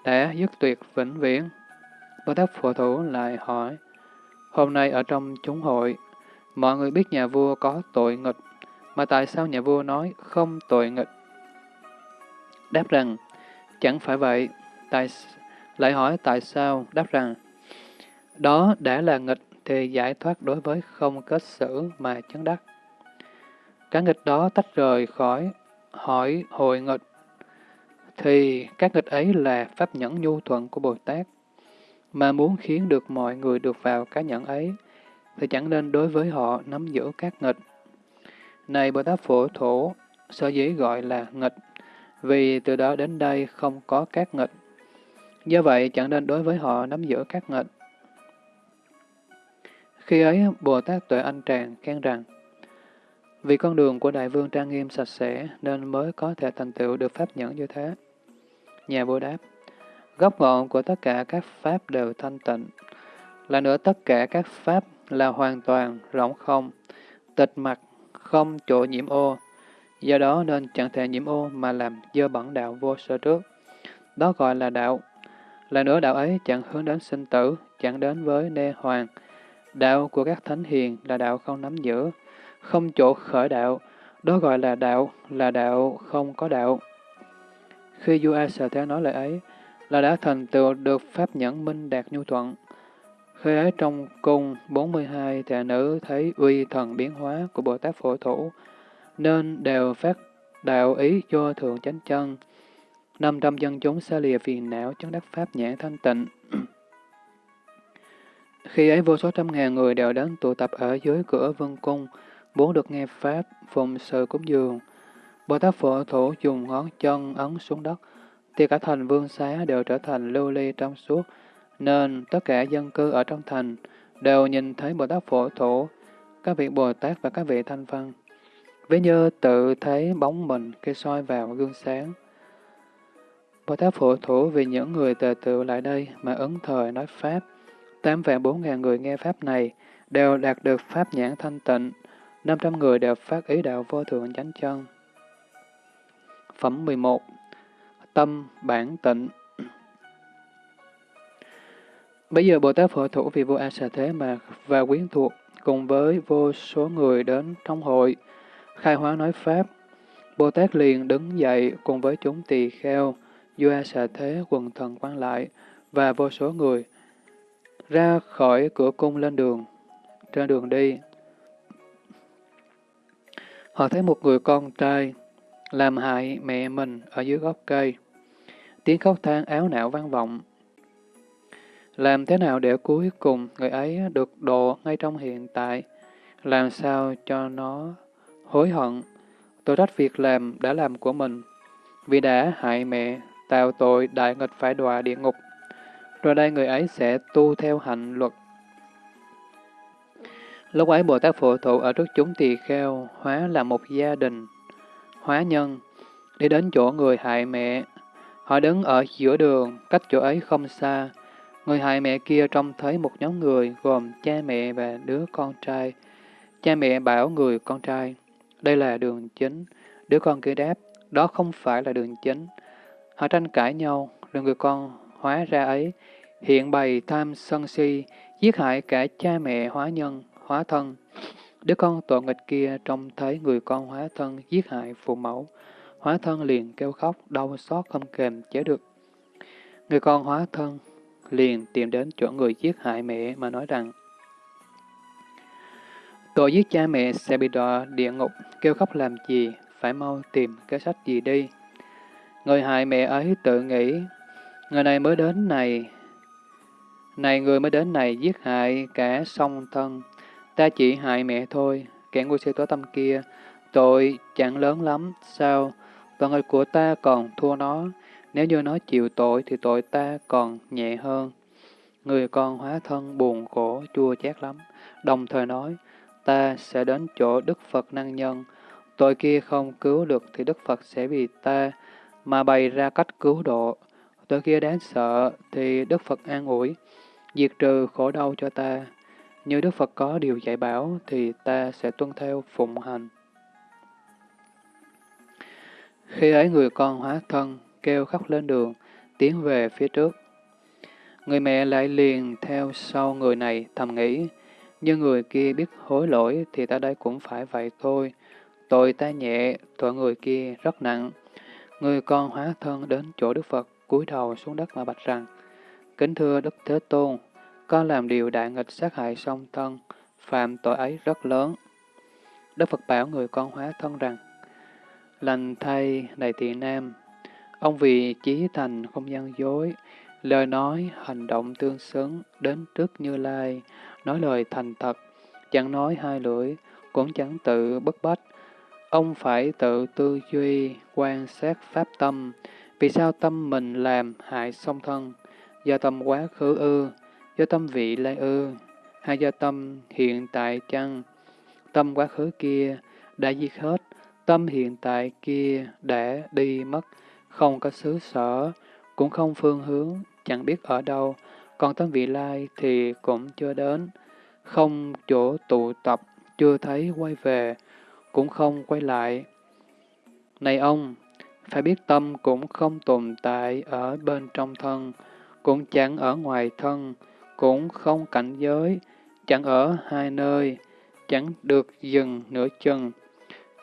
đã dứt tuyệt vĩnh viễn. Bồ Tát Phổ Thủ lại hỏi, Hôm nay ở trong chúng hội, mọi người biết nhà vua có tội nghịch, mà tại sao nhà vua nói không tội nghịch? Đáp rằng, chẳng phải vậy, tại lại hỏi tại sao? Đáp rằng, đó đã là nghịch thì giải thoát đối với không kết xử mà chấn đắc. Cái nghịch đó tách rời khỏi hỏi hội nghịch, thì các nghịch ấy là pháp nhẫn nhu thuận của Bồ Tát, mà muốn khiến được mọi người được vào cái nhẫn ấy, thì chẳng nên đối với họ nắm giữ các nghịch. Này Bồ Tát Phổ Thổ, sở dĩ gọi là nghịch, vì từ đó đến đây không có các nghịch. Do vậy, chẳng nên đối với họ nắm giữ các nghịch. Khi ấy, Bồ Tát Tuệ Anh Tràng khen rằng, vì con đường của Đại Vương trang nghiêm sạch sẽ nên mới có thể thành tựu được pháp nhẫn như thế. Nhà vua đáp, gốc ngọn của tất cả các pháp đều thanh tịnh. Là nữa tất cả các pháp là hoàn toàn rỗng không, tịch mặt, không chỗ nhiễm ô. Do đó nên chẳng thể nhiễm ô mà làm dơ bẩn đạo vô sở trước. Đó gọi là đạo. Là nữa đạo ấy chẳng hướng đến sinh tử, chẳng đến với nê hoàng. Đạo của các thánh hiền là đạo không nắm giữ, không chỗ khởi đạo, đó gọi là đạo, là đạo không có đạo. Khi vua A Sở Thế nói lời ấy, là đã thành tựu được pháp nhẫn minh đạt nhu thuận. Khi ấy trong cung 42 thệ nữ thấy uy thần biến hóa của Bồ Tát Phổ Thủ, nên đều phát đạo ý cho thượng chánh chân. Năm trăm dân chúng xa lìa phiền não chứng đắc pháp nhãn thanh tịnh. [clears throat] Khi ấy vô số trăm ngàn người đều đến tụ tập ở dưới cửa vương cung, muốn được nghe Pháp, phụng sự cúng dường. Bồ Tát Phổ Thủ dùng ngón chân ấn xuống đất, thì cả thành vương xá đều trở thành lưu ly trong suốt, nên tất cả dân cư ở trong thành đều nhìn thấy Bồ Tát Phổ Thủ, các vị Bồ Tát và các vị Thanh Văn. Ví như tự thấy bóng mình khi soi vào gương sáng. Bồ Tát Phổ Thủ vì những người tề tự lại đây mà ứng thời nói Pháp. Tám vạn bốn ngàn người nghe Pháp này đều đạt được Pháp nhãn thanh tịnh, năm trăm người đều phát ý đạo vô thượng chánh chân. Phẩm 11 Tâm bản tịnh Bây giờ Bồ Tát Phổ Thủ vì Vô A Xà Thế mà và quyến thuộc cùng với vô số người đến trong hội, khai hóa nói Pháp. Bồ Tát liền đứng dậy cùng với chúng tỳ kheo, vua A Xà Thế quần thần quan lại và vô số người ra khỏi cửa cung lên đường, trên đường đi. Họ thấy một người con trai làm hại mẹ mình ở dưới gốc cây. Tiếng khóc than áo não vang vọng. Làm thế nào để cuối cùng người ấy được độ ngay trong hiện tại? Làm sao cho nó hối hận? Tôi trách việc làm đã làm của mình. Vì đã hại mẹ, tạo tội đại nghịch phải đọa địa ngục. Rồi đây người ấy sẽ tu theo hạnh luật. Lúc ấy Bồ Tát Phổ Thụ ở trước chúng tỳ kheo, hóa là một gia đình, hóa nhân, đi đến chỗ người hại mẹ. Họ đứng ở giữa đường, cách chỗ ấy không xa. Người hại mẹ kia trông thấy một nhóm người gồm cha mẹ và đứa con trai. Cha mẹ bảo người con trai, đây là đường chính. Đứa con kia đáp, đó không phải là đường chính. Họ tranh cãi nhau, rồi người con hóa ra ấy, hiện bày tham sân si, giết hại cả cha mẹ hóa nhân, hóa thân. Đứa con tội nghịch kia trông thấy người con hóa thân giết hại phụ mẫu, hóa thân liền kêu khóc, đau xót không kềm chế được. Người con hóa thân liền tìm đến chỗ người giết hại mẹ mà nói rằng Tội giết cha mẹ sẽ bị đọa địa ngục, kêu khóc làm gì, phải mau tìm cái sách gì đi. Người hại mẹ ấy tự nghĩ, người này mới đến này, này người mới đến này giết hại cả song thân, ta chỉ hại mẹ thôi, kẻ ngu si tối tâm kia, tội chẳng lớn lắm, sao? Và người của ta còn thua nó, nếu như nó chịu tội thì tội ta còn nhẹ hơn. Người con hóa thân buồn khổ, chua chát lắm, đồng thời nói, ta sẽ đến chỗ Đức Phật năng nhân, tội kia không cứu được thì Đức Phật sẽ vì ta mà bày ra cách cứu độ. Tội kia đáng sợ thì Đức Phật an ủi, diệt trừ khổ đau cho ta. Như Đức Phật có điều dạy bảo thì ta sẽ tuân theo phụng hành. Khi ấy người con hóa thân, kêu khóc lên đường, tiến về phía trước. Người mẹ lại liền theo sau người này thầm nghĩ, như người kia biết hối lỗi thì ta đây cũng phải vậy thôi. Tội ta nhẹ, tội người kia rất nặng. Người con hóa thân đến chỗ Đức Phật, cúi đầu xuống đất mà bạch rằng, Kính thưa Đức Thế Tôn, con làm điều đại nghịch sát hại song thân, phạm tội ấy rất lớn. Đức Phật bảo người con hóa thân rằng, Lành thay, này tỳ nam, ông vì chí thành không gian dối, lời nói, hành động tương xứng, đến trước Như Lai, nói lời thành thật, chẳng nói hai lưỡi, cũng chẳng tự bất bách. Ông phải tự tư duy, quan sát pháp tâm, vì sao tâm mình làm hại song thân, do tâm quá khứ ư, do tâm vị lai ư, hay do tâm hiện tại chăng? Tâm quá khứ kia đã diệt hết, tâm hiện tại kia đã đi mất, không có xứ sở, cũng không phương hướng, chẳng biết ở đâu, còn tâm vị lai thì cũng chưa đến, không chỗ tụ tập, chưa thấy quay về, cũng không quay lại. Này ông, phải biết tâm cũng không tồn tại ở bên trong thân, cũng chẳng ở ngoài thân, cũng không cảnh giới, chẳng ở hai nơi, chẳng được dừng nửa chừng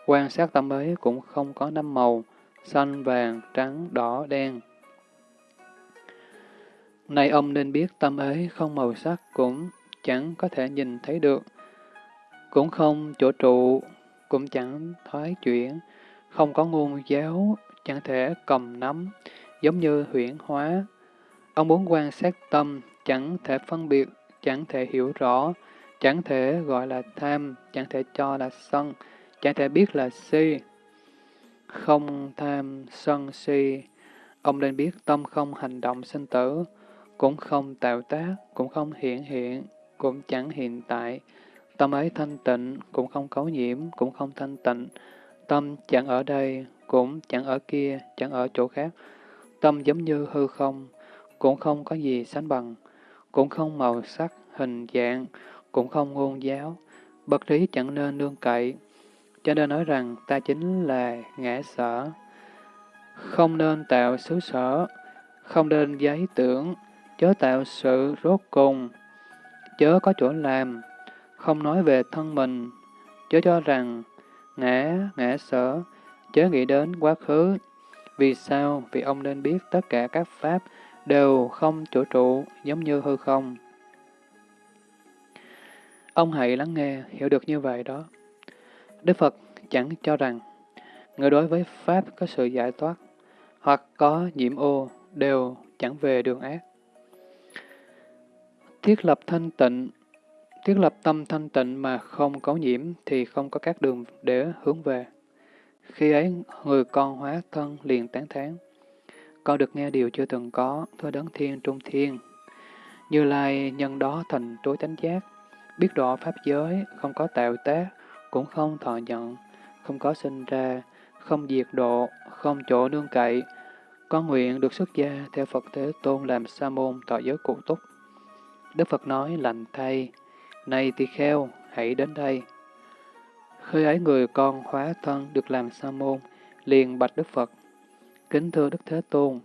Quan sát tâm ấy cũng không có năm màu, xanh, vàng, trắng, đỏ, đen. Này ông nên biết tâm ấy không màu sắc cũng chẳng có thể nhìn thấy được, cũng không chỗ trụ, cũng chẳng thoái chuyển, không có nguồn giáo, chẳng thể cầm nắm, giống như huyển hóa. Ông muốn quan sát tâm, chẳng thể phân biệt chẳng thể hiểu rõ, chẳng thể gọi là tham, chẳng thể cho là sân, chẳng thể biết là si. Không tham, sân, si, ông nên biết tâm không hành động sinh tử, cũng không tạo tác, cũng không hiện hiện, cũng chẳng hiện tại. Tâm ấy thanh tịnh, cũng không cấu nhiễm, cũng không thanh tịnh. Tâm chẳng ở đây, cũng chẳng ở kia, chẳng ở chỗ khác. Tâm giống như hư không, cũng không có gì sánh bằng, cũng không màu sắc, hình dạng, cũng không ngôn giáo. Bất trí chẳng nên nương cậy. Cho nên nói rằng ta chính là ngã sở. Không nên tạo xứ sở, không nên giấy tưởng, chớ tạo sự rốt cùng, chớ có chỗ làm, không nói về thân mình, chớ cho rằng ngã, ngã sở, chớ nghĩ đến quá khứ. Vì sao? Vì ông nên biết tất cả các pháp đều không chỗ trụ, giống như hư không. Ông hãy lắng nghe, hiểu được như vậy đó. Đức Phật chẳng cho rằng, người đối với Pháp có sự giải thoát, hoặc có nhiễm ô, đều chẳng về đường ác. Thiết lập thanh tịnh Thiết lập tâm thanh tịnh mà không có nhiễm thì không có các đường để hướng về. Khi ấy, người con hóa thân liền tán thán. Con được nghe điều chưa từng có, thưa đấng thiên trung thiên. Như Lai nhân đó thành tối tánh giác, biết rõ pháp giới, không có tạo tác, cũng không thọ nhận, không có sinh ra, không diệt độ, không chỗ nương cậy. Con nguyện được xuất gia theo Phật Thế Tôn làm sa môn tọa giới cụ túc. Đức Phật nói lành thay, này tỳ kheo, hãy đến đây. Khi ấy người con hóa thân được làm sa môn, liền bạch Đức Phật. Kính thưa Đức Thế Tôn,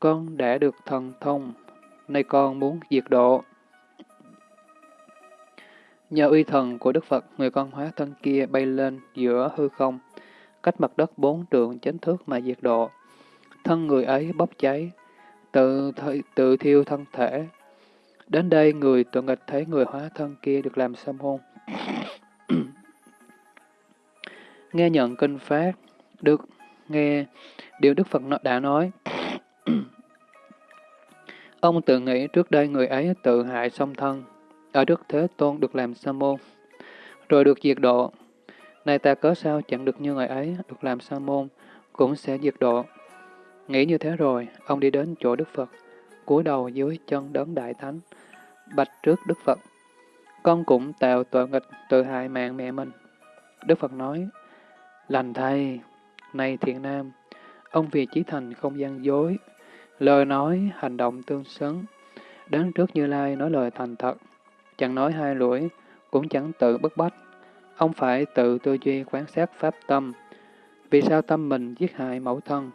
con đã được thần thông, nay con muốn diệt độ. Nhờ uy thần của Đức Phật, người con hóa thân kia bay lên giữa hư không, cách mặt đất bốn trượng chánh thước mà diệt độ. Thân người ấy bốc cháy, tự, tự thiêu thân thể, Đến đây, người tội nghịch thấy người hóa thân kia được làm xâm hôn. [coughs] nghe nhận kinh phát, được nghe điều Đức Phật đã nói. [clears throat] Ông tự nghĩ trước đây người ấy tự hại song thân, ở Đức Thế Tôn được làm sa môn, rồi được diệt độ. Này ta cớ sao chẳng được như người ấy, được làm sa môn, cũng sẽ diệt độ. Nghĩ như thế rồi, ông đi đến chỗ Đức Phật, cúi đầu dưới chân đấng Đại Thánh, bạch trước Đức Phật. Con cũng tạo tội nghịch tự hại mạng mẹ mình. Đức Phật nói, lành thay, này thiện nam, ông vì chí thành không gian dối, lời nói, hành động tương xứng. Đến trước Như Lai nói lời thành thật, chẳng nói hai lưỡi cũng chẳng tự bức bách. Ông phải tự tư duy quán sát pháp tâm. Vì sao tâm mình giết hại mẫu thân?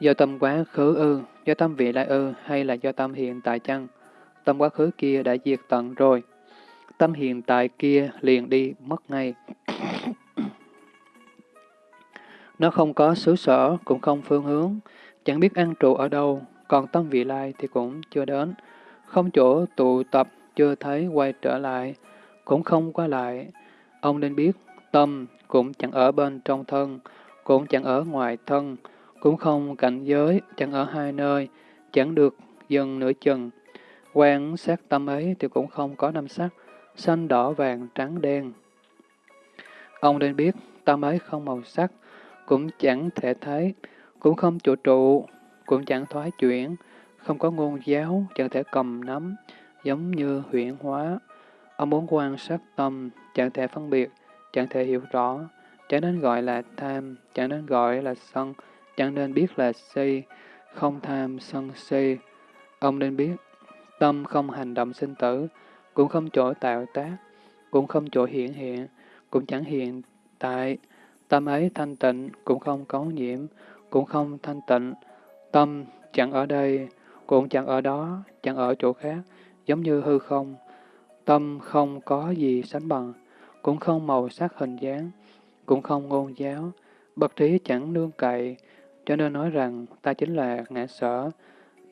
Do tâm quá khứ ư, do tâm vị lai ư, hay là do tâm hiện tại chăng? Tâm quá khứ kia đã diệt tận rồi. Tâm hiện tại kia liền đi mất ngay. Nó không có xứ sở, cũng không phương hướng, chẳng biết ăn trụ ở đâu, còn tâm vị lai thì cũng chưa đến. Không chỗ tụ tập, chưa thấy quay trở lại, cũng không qua lại. Ông nên biết, tâm cũng chẳng ở bên trong thân, cũng chẳng ở ngoài thân, cũng không cảnh giới, chẳng ở hai nơi, chẳng được dần nửa chừng. Quan sát tâm ấy thì cũng không có năm sắc, xanh đỏ vàng trắng đen. Ông nên biết, tâm ấy không màu sắc, cũng chẳng thể thấy, cũng không trụ trụ, cũng chẳng thoái chuyển, không có ngôn giáo, chẳng thể cầm nắm, giống như huyện hóa. Ông muốn quan sát tâm, chẳng thể phân biệt, chẳng thể hiểu rõ, chẳng nên gọi là tham, chẳng nên gọi là sân, chẳng nên biết là si, không tham sân si. Ông nên biết, tâm không hành động sinh tử, cũng không chỗ tạo tác, cũng không chỗ hiện hiện, cũng chẳng hiện tại. Tâm ấy thanh tịnh, cũng không có nhiễm, cũng không thanh tịnh. Tâm chẳng ở đây, cũng chẳng ở đó, chẳng ở chỗ khác, giống như hư không. Tâm không có gì sánh bằng, cũng không màu sắc hình dáng, cũng không ngôn giáo, bậc trí chẳng nương cậy, cho nên nói rằng ta chính là ngã sở,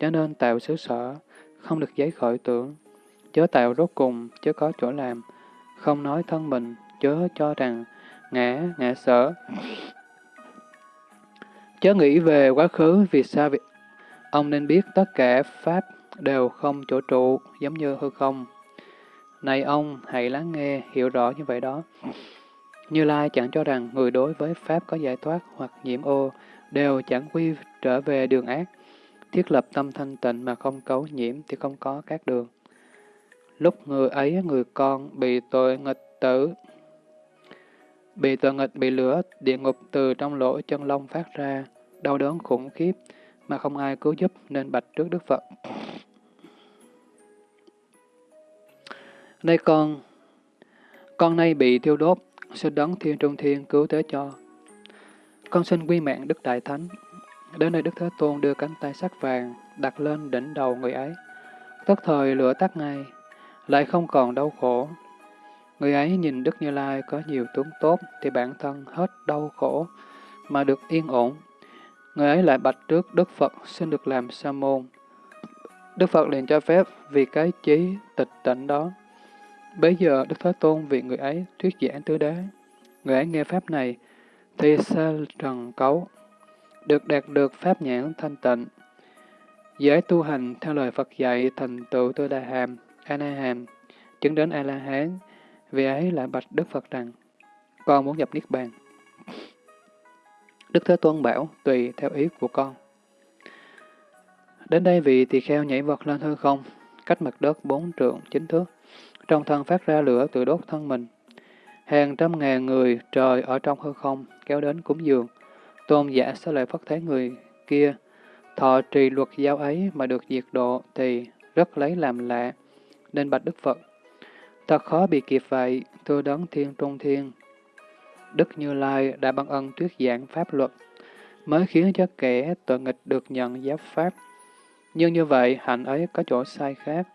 cho nên tạo xứ sở, không được giấy khởi tưởng, chớ tạo rốt cùng, chớ có chỗ làm, không nói thân mình, chớ cho rằng ngã, ngã sở. Chớ nghĩ về quá khứ, vì sao vì... Ông nên biết tất cả Pháp đều không chỗ trụ, giống như hư không. Này ông, hãy lắng nghe, hiểu rõ như vậy đó. Như Lai chẳng cho rằng người đối với Pháp có giải thoát hoặc nhiễm ô, đều chẳng quy trở về đường ác. Thiết lập tâm thanh tịnh mà không cấu nhiễm thì không có các đường. Lúc người ấy, người con bị tội nghịch tử, bị tội nghịch bị lửa, địa ngục từ trong lỗ chân lông phát ra, đau đớn khủng khiếp, mà không ai cứu giúp nên bạch trước Đức Phật. nay con, con nay bị thiêu đốt, xin đấng thiên trung thiên cứu tế cho. Con xin quy mạng Đức Đại Thánh. Đến nơi Đức Thế Tôn đưa cánh tay sắc vàng đặt lên đỉnh đầu người ấy. Tất thời lửa tắt ngay, lại không còn đau khổ. Người ấy nhìn Đức Như Lai có nhiều tướng tốt thì bản thân hết đau khổ mà được yên ổn. Người ấy lại bạch trước Đức Phật xin được làm sa môn. Đức Phật liền cho phép vì cái trí tịch tịnh đó. Bây giờ Đức Thế Tôn vì người ấy thuyết giảng tứ đế. Người ấy nghe Pháp này thì sa trần cấu, được đạt được Pháp nhãn thanh tịnh. Dễ tu hành theo lời Phật dạy thành tựu tư đà hàm, A-na-hàm, chứng đến A-la-hán, vì ấy lại bạch Đức Phật rằng, con muốn nhập Niết Bàn. Đức Thế Tôn bảo, tùy theo ý của con. Đến đây vị tỳ kheo nhảy vật lên hư không, cách mặt đất bốn trượng chính thước. Trong thân phát ra lửa tự đốt thân mình. Hàng trăm ngàn người trời ở trong hư không kéo đến cúng dường. Tôn giả sẽ lại phất thấy người kia thọ trì luật giáo ấy mà được diệt độ thì rất lấy làm lạ, nên bạch Đức Phật. Thật khó bị kịp vậy, thưa đấng thiên trung thiên. Đức Như Lai đã ban ân thuyết giảng pháp luật, mới khiến cho kẻ tội nghịch được nhận giáo pháp. Nhưng như vậy, hạnh ấy có chỗ sai khác.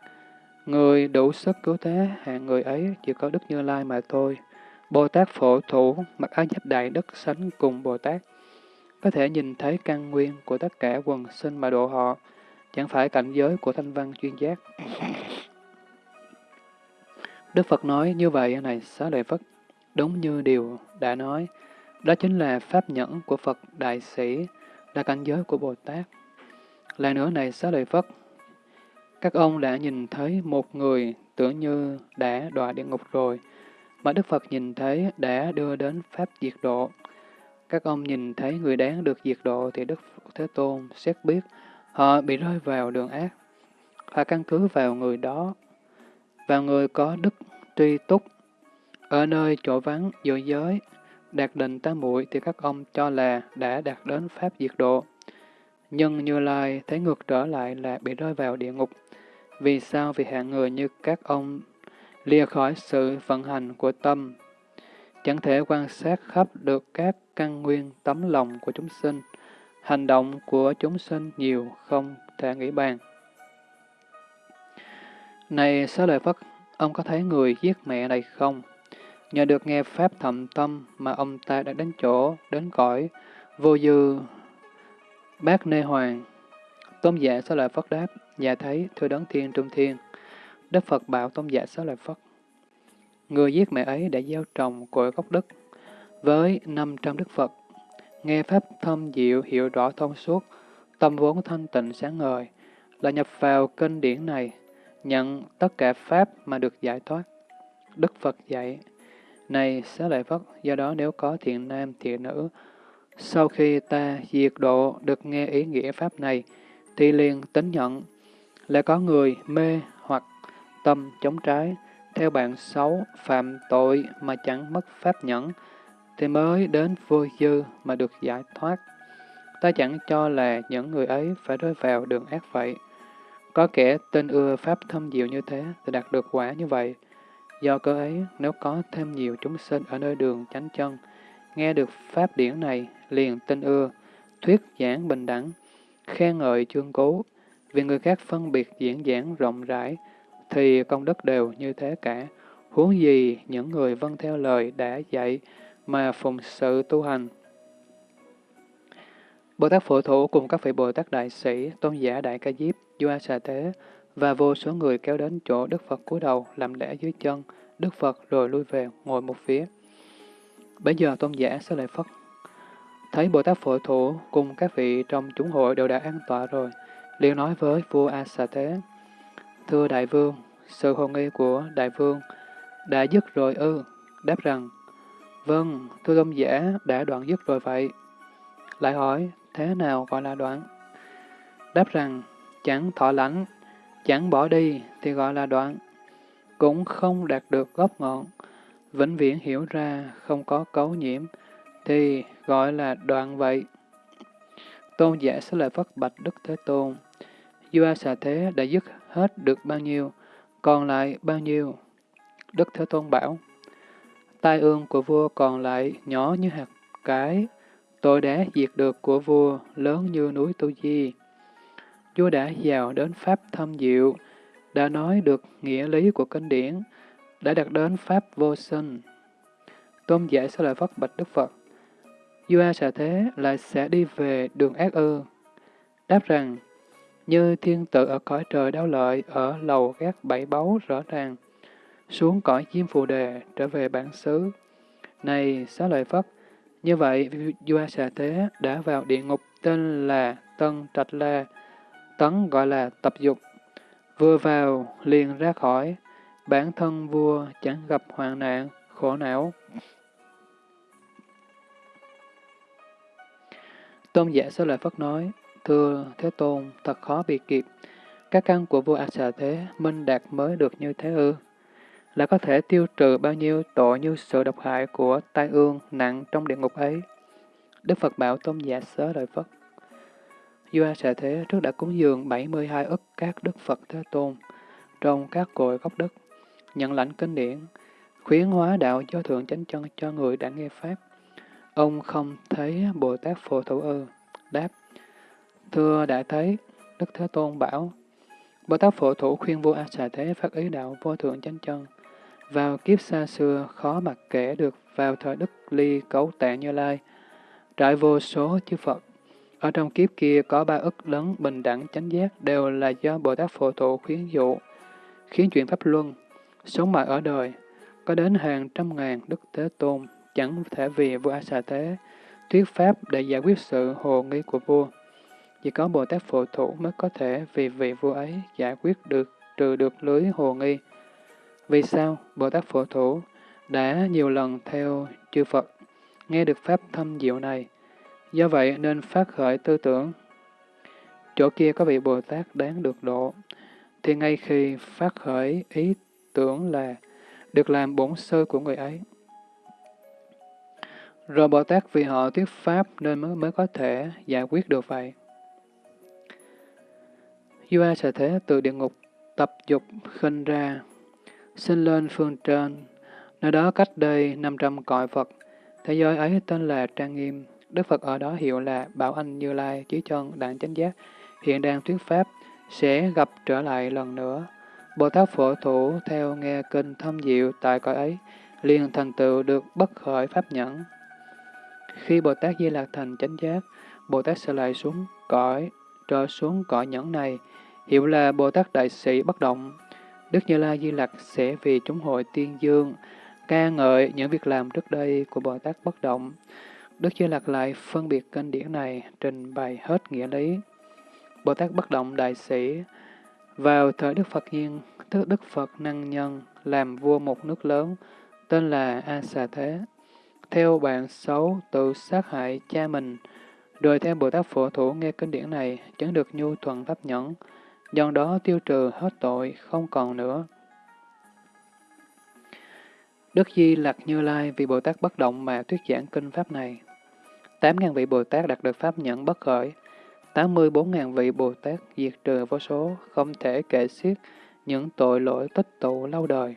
Người đủ sức cứu thế hạng người ấy chỉ có Đức Như Lai mà thôi. Bồ Tát phổ thủ, mặc áo giáp đại đức sánh cùng Bồ Tát. Có thể nhìn thấy căn nguyên của tất cả quần sinh mà độ họ, chẳng phải cảnh giới của thanh văn chuyên giác. Đức Phật nói như vậy này xá lợi Phất, đúng như điều đã nói, đó chính là pháp nhẫn của Phật Đại Sĩ, là cảnh giới của Bồ Tát. Lại nữa này xá lợi Phất, các ông đã nhìn thấy một người tưởng như đã đọa địa ngục rồi, mà Đức Phật nhìn thấy đã đưa đến Pháp diệt độ. Các ông nhìn thấy người đáng được diệt độ thì Đức Thế Tôn xét biết họ bị rơi vào đường ác. Họ căn cứ vào người đó, và người có đức tri túc, ở nơi chỗ vắng giữa giới, đạt định tam muội thì các ông cho là đã đạt đến Pháp diệt độ. Nhưng Như Lai thấy ngược trở lại là bị rơi vào địa ngục. Vì sao? Vì hạng người như các ông lìa khỏi sự vận hành của tâm, chẳng thể quan sát khắp được các căn nguyên tấm lòng của chúng sinh. Hành động của chúng sinh nhiều không thể nghĩ bàn. Này Xá Lợi Phất, ông có thấy người giết mẹ này không? Nhờ được nghe Pháp thầm tâm mà ông ta đã đến chỗ, đến cõi, vô dư bác nê hoàng. Tôn giả Xá Lợi Phất đáp, Dạ thấy, thưa đấng thiên trung thiên. Đức Phật bảo tôn giả Xá Lợi Phất. Người giết mẹ ấy đã gieo trồng cội gốc đức với 500 Đức Phật. Nghe Pháp thâm diệu hiểu rõ thông suốt, tâm vốn thanh tịnh sáng ngời, là nhập vào kinh điển này, nhận tất cả Pháp mà được giải thoát. Đức Phật dạy, Này Xá Lợi Phất, do đó nếu có thiện nam, thiện nữ, sau khi ta diệt độ được nghe ý nghĩa Pháp này, thì liền tính nhận lại có người mê hoặc tâm chống trái, theo bạn xấu, phạm tội mà chẳng mất pháp nhẫn, thì mới đến vô dư mà được giải thoát. Ta chẳng cho là những người ấy phải rơi vào đường ác vậy. Có kẻ tên ưa pháp thâm diệu như thế thì đạt được quả như vậy. Do cơ ấy, nếu có thêm nhiều chúng sinh ở nơi đường chánh chân, nghe được pháp điển này, liền tin ưa, thuyết giảng bình đẳng, khen ngợi chương cố, vì người khác phân biệt diễn giảng rộng rãi, thì công đức đều như thế cả. Huống gì những người vâng theo lời đã dạy mà phụng sự tu hành. Bồ Tát Phổ Thủ cùng các vị Bồ Tát Đại Sĩ, Tôn giả Đại Ca Diếp, Doa Xà Thế và vô số người kéo đến chỗ Đức Phật cúi đầu làm lễ dưới chân Đức Phật rồi lui về ngồi một phía. Bây giờ Tôn giả sẽ lại Phất thấy Bồ Tát Phổ Thủ cùng các vị trong chúng hội đều đã an tọa rồi, liền nói với vua A Xà Thế, Thưa đại vương, sự hồ nghi của đại vương đã dứt rồi ư? Đáp rằng, vâng, thưa tôn giả đã đoạn dứt rồi vậy. Lại hỏi, thế nào gọi là đoạn? Đáp rằng, chẳng thọ lãnh, chẳng bỏ đi thì gọi là đoạn, cũng không đạt được gốc ngọn, vĩnh viễn hiểu ra không có cấu nhiễm, thì gọi là đoạn vậy. Tôn giả sẽ lợi Phất Bạch Đức Thế Tôn. Dua xà thế đã dứt hết được bao nhiêu, còn lại bao nhiêu? Đức Thế Tôn bảo, tai ương của vua còn lại nhỏ như hạt cái, tội đá diệt được của vua lớn như núi Tu Di. Vua đã vào đến Pháp thâm diệu, đã nói được nghĩa lý của kinh điển, đã đạt đến Pháp vô sinh. Tôn giả sẽ lợi Phất Bạch Đức Phật. Dua xà thế lại sẽ đi về đường ác ư. Đáp rằng, như thiên tử ở cõi trời đau lợi, ở lầu gác bảy báu rõ ràng, xuống cõi chim phù đề, trở về bản xứ. Này, xá lợi Phất, như vậy, vua xà thế đã vào địa ngục tên là Tân Trạch La, tấn gọi là tập dục. Vừa vào, liền ra khỏi, bản thân vua chẳng gặp hoạn nạn, khổ não. Tôn giả Sơ Lợi Phất nói, Thưa Thế Tôn, thật khó bị kịp. Các căn của vua A Xà Thế minh đạt mới được như thế ư? Là có thể tiêu trừ bao nhiêu tội như sự độc hại của tai ương nặng trong địa ngục ấy? Đức Phật bảo Tôn giả Sơ Lợi Phất. Vua Xà Thế trước đã cúng dường 72 ức các Đức Phật Thế Tôn trong các cội gốc đất, nhận lãnh kinh điển, khuyến hóa đạo do thượng chánh chân cho người đã nghe Pháp. Ông không thấy Bồ Tát Phổ Thủ ư? Đáp, Thưa đã thấy, Đức Thế Tôn bảo, Bồ Tát Phổ Thủ khuyên vua A Xà Thế phát ý đạo vô thượng chánh chân. Vào kiếp xa xưa, khó mặc kể được vào thời Đức Ly Cấu Tạng Như Lai, trải vô số chư Phật. Ở trong kiếp kia có ba ức lớn bình đẳng chánh giác đều là do Bồ Tát Phổ Thụ khuyến dụ, khiến chuyện Pháp Luân, sống mãi ở đời, có đến hàng trăm ngàn Đức Thế Tôn chẳng thể vì vua Xà Thế thuyết Pháp để giải quyết sự hồ nghi của vua. Chỉ có Bồ Tát Phổ Thụ mới có thể vì vị vua ấy giải quyết được, trừ được lưới hồ nghi. Vì sao Bồ Tát Phổ Thủ đã nhiều lần theo chư Phật, nghe được Pháp thâm diệu này, do vậy nên phát khởi tư tưởng. Chỗ kia có vị Bồ Tát đáng được độ, thì ngay khi phát khởi ý tưởng là được làm bổn sư của người ấy. Rồi Bồ Tát vì họ thuyết Pháp nên mới, mới có thể giải quyết được vậy. Dua sẽ thế từ địa ngục tập dục khinh ra, sinh lên phương trên, nơi đó cách đây 500 cõi Phật. Thế giới ấy tên là Trang Nghiêm, Đức Phật ở đó hiệu là Bảo Anh Như Lai, Chí Chân, Đạn Chánh Giác, hiện đang thuyết Pháp, sẽ gặp trở lại lần nữa. Bồ Tát Phổ Thủ theo nghe kinh thâm diệu tại cõi ấy, liền thành tựu được bất khởi Pháp nhẫn. Khi Bồ Tát Di Lạc thành chánh giác, Bồ Tát sẽ lại xuống cõi, trở xuống cõi nhẫn này, hiệu là Bồ Tát Đại Sĩ bất động. Đức Như Lai Di lạc sẽ vì chúng hội tiên dương, ca ngợi những việc làm trước đây của Bồ Tát bất động. Đức Như Lạc lại phân biệt kinh điển này, trình bày hết nghĩa lý. Bồ Tát bất động đại sĩ, vào thời Đức Phật nhiên, tức Đức Phật năng nhân, làm vua một nước lớn, tên là A Xà Thế. Theo bạn xấu, tự sát hại cha mình, rồi theo Bồ Tát Phổ Thủ nghe kinh điển này, chẳng được nhu thuận pháp nhẫn, do đó tiêu trừ hết tội, không còn nữa. Đức Di Lặc Như Lai vì Bồ Tát bất động mà thuyết giảng kinh Pháp này. Tám ngàn vị Bồ Tát đạt được Pháp nhẫn bất khởi. Tám mươi bốn ngàn vị Bồ Tát diệt trừ vô số, không thể kể xiết những tội lỗi tích tụ lâu đời.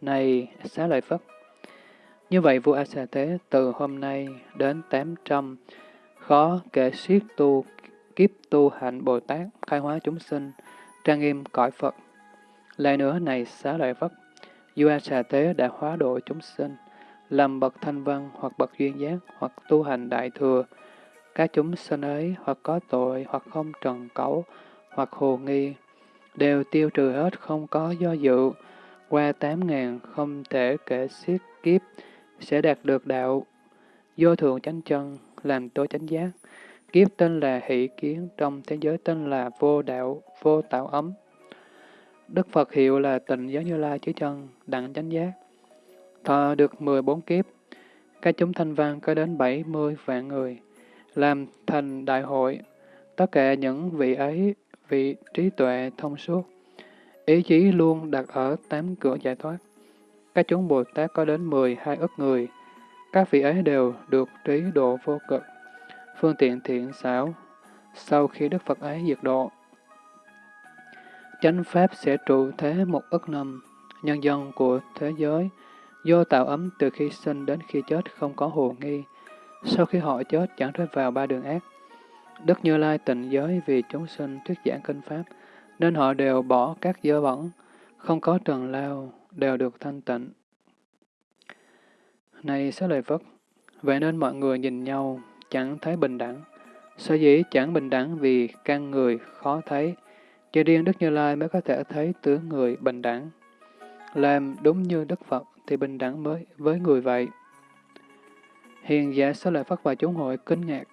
Này, xá lợi Phất! Như vậy vua A Xà Thế từ hôm nay đến tám trăm khó kể xiết tu kiếp tu hạnh Bồ Tát, khai hóa chúng sinh, trang nghiêm cõi Phật. Lại nữa này xá lợi Phất, Dua Xà Tế đã hóa độ chúng sinh, làm bậc thanh văn hoặc bậc duyên giác hoặc tu hành đại thừa. Các chúng sinh ấy hoặc có tội hoặc không trần cấu hoặc hồ nghi, đều tiêu trừ hết không có do dự, qua tám ngàn không thể kể xiết kiếp, sẽ đạt được đạo vô thường chánh chân, làm tối chánh giác. Kiếp tên là hỷ kiến, trong thế giới tên là vô đạo, vô tạo ấm. Đức Phật hiệu là tịnh giới Như Lai chứ chân, đặng chánh giác. Thọ được 14 kiếp, các chúng thanh văn có đến 70 vạn người, làm thành đại hội. Tất cả những vị ấy, vị trí tuệ thông suốt, ý chí luôn đặt ở tám cửa giải thoát. Các chúng Bồ Tát có đến 12 ức người, các vị ấy đều được trí độ vô cực, phương tiện thiện xảo, sau khi Đức Phật ấy diệt độ. Chánh Pháp sẽ trụ thế một ức năm, nhân dân của thế giới, do tạo ấm từ khi sinh đến khi chết không có hồ nghi, sau khi họ chết chẳng rơi vào ba đường ác. Đức Như Lai tịnh giới vì chúng sinh thuyết giảng kinh Pháp, nên họ đều bỏ các dơ bẩn, không có trần lao, đều được thanh tịnh. Này sẽ lợi Phật, vậy nên mọi người nhìn nhau, chẳng thấy bình đẳng. Sở dĩ chẳng bình đẳng vì căn người khó thấy, chỉ riêng Đức Như Lai mới có thể thấy tướng người bình đẳng. Làm đúng như Đức Phật thì bình đẳng mới với người vậy. Hiền giả xá lợi Phất và chúng hội kinh ngạc,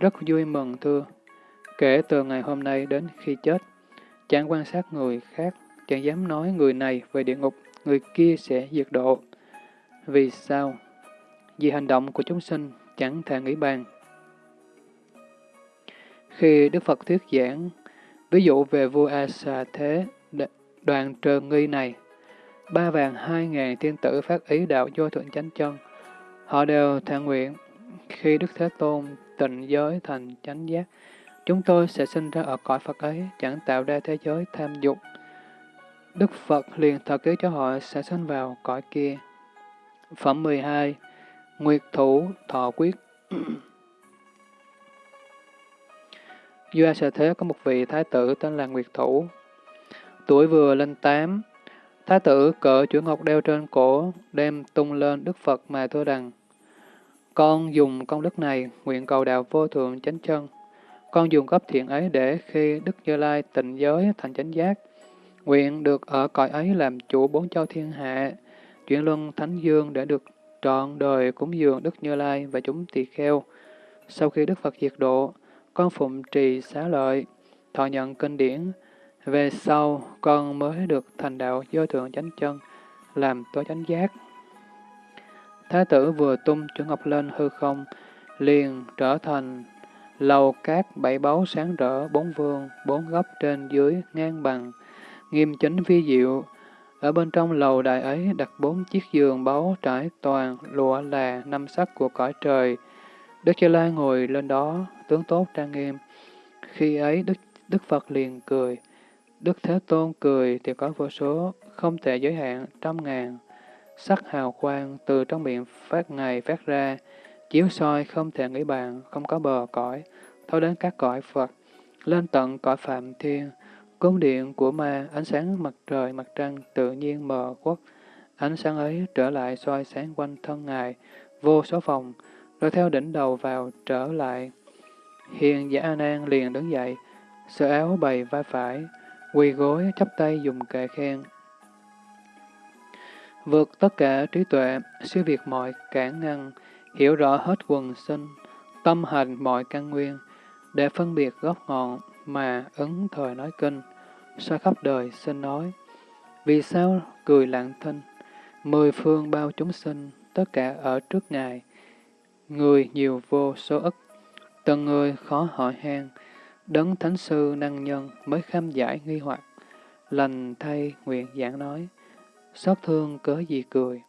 rất vui mừng thưa. Kể từ ngày hôm nay đến khi chết, chẳng quan sát người khác, chẳng dám nói người này về địa ngục, người kia sẽ diệt độ. Vì sao? Vì hành động của chúng sinh chẳng thể nghĩ bàn. Khi Đức Phật thuyết giảng, ví dụ về vua A Xà Thế, đoàn trờ nghi này, ba vàng hai ngàn thiên tử phát ý đạo vô thượng chánh chân. Họ đều thản nguyện, khi Đức Thế Tôn tịnh giới thành chánh giác, chúng tôi sẽ sinh ra ở cõi Phật ấy, chẳng tạo ra thế giới tham dục. Đức Phật liền thật ký cho họ sẽ sinh vào cõi kia. Phẩm 12 Nguyệt Thủ Thọ Quyết doa sở Thế có một vị thái tử tên là Nguyệt Thủ. Tuổi vừa lên tám, thái tử cỡ chuỗi ngọc đeo trên cổ, đem tung lên Đức Phật mà thưa rằng, Con dùng công đức này, nguyện cầu đạo vô thượng chánh chân. Con dùng gấp thiện ấy để khi Đức Như Lai tịnh giới thành chánh giác, nguyện được ở cõi ấy làm chủ bốn châu thiên hạ, chuyển luân thánh dương để được trọn đời cúng dường Đức Như Lai và chúng tỳ kheo. Sau khi Đức Phật diệt độ, con phụng trì xá lợi, thọ nhận kinh điển. Về sau, con mới được thành đạo do thượng chánh chân, làm tối chánh giác. Thái tử vừa tung chữ ngọc lên hư không, liền trở thành lầu cát bảy báu sáng rỡ, bốn vương, bốn góc trên dưới, ngang bằng, nghiêm chính vi diệu. Ở bên trong lầu đài ấy đặt bốn chiếc giường báu trải toàn, lụa là năm sắc của cõi trời. Đức Cha La ngồi lên đó, tướng tốt trang nghiêm. Khi ấy Đức, Đức Phật liền cười. Đức Thế Tôn cười thì có vô số, không thể giới hạn, trăm ngàn. Sắc hào quang từ trong miệng phát ngày phát ra, chiếu soi không thể nghĩ bàn, không có bờ cõi, thâu đến các cõi Phật, lên tận cõi Phạm Thiên. Cung điện của ma, ánh sáng mặt trời, mặt trăng tự nhiên mờ quốc Ánh sáng ấy trở lại soi sáng quanh thân Ngài, vô số phòng, rồi theo đỉnh đầu vào trở lại. Hiền giả An Nan liền đứng dậy, sơ áo bày vai phải, quỳ gối chắp tay dùng kệ khen. Vượt tất cả trí tuệ, siêu việt mọi cản ngăn, hiểu rõ hết quần sinh, tâm hành mọi căn nguyên, để phân biệt gốc ngọn mà ứng thời nói kinh, soi khắp đời xin nói. Vì sao cười lặng thinh, mười phương bao chúng sinh, tất cả ở trước Ngài, người nhiều vô số ức, từng người khó hỏi han, đấng thánh sư năng nhân mới khám giải nghi hoặc, lành thay nguyện giảng nói, xót thương cớ gì cười.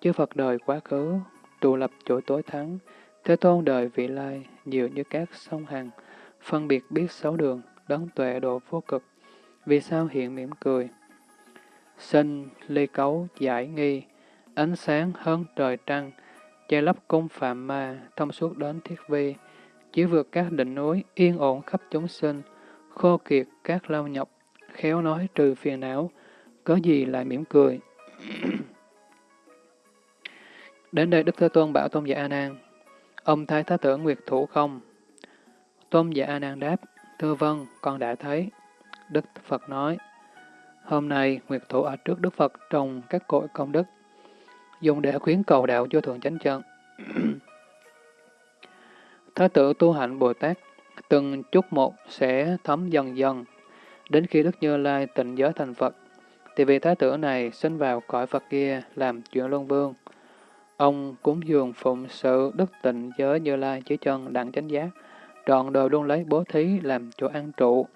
Chư Phật đời quá khứ, trụ lập chỗ tối thắng, Thế Tôn đời vị lai, nhiều như các sông hằng, phân biệt biết sáu đường, đấng tuệ độ vô cực, vì sao hiện mỉm cười. Sinh, ly cấu, giải nghi, ánh sáng hơn trời trăng, che lấp cung phạm ma, thông suốt đến thiết vi, chỉ vượt các đỉnh núi, yên ổn khắp chúng sinh, khô kiệt các lao nhọc, khéo nói trừ phiền não, có gì lại mỉm cười. [clears throat] Đến đây Đức Thế Tôn bảo Tôn giả A Nan, ông thấy Thái tử Nguyệt Thủ không? Tôn giả A Nan đáp, thưa vâng, con đã thấy. Đức Phật nói, hôm nay Nguyệt Thủ ở trước Đức Phật trồng các cội công đức, dùng để khuyến cầu đạo vô thượng chánh chân. [clears throat] Thái tử tu hạnh Bồ Tát, từng chút một sẽ thấm dần dần, đến khi Đức Như Lai tịnh giới thành Phật, thì vị thái tử này sinh vào cõi Phật kia làm chuyện luân vương. Ông cúng dường phụng sự đức tịnh giới Như Lai chỉ chân đặng chánh giác, trọn đời luôn lấy bố thí làm chỗ an trụ.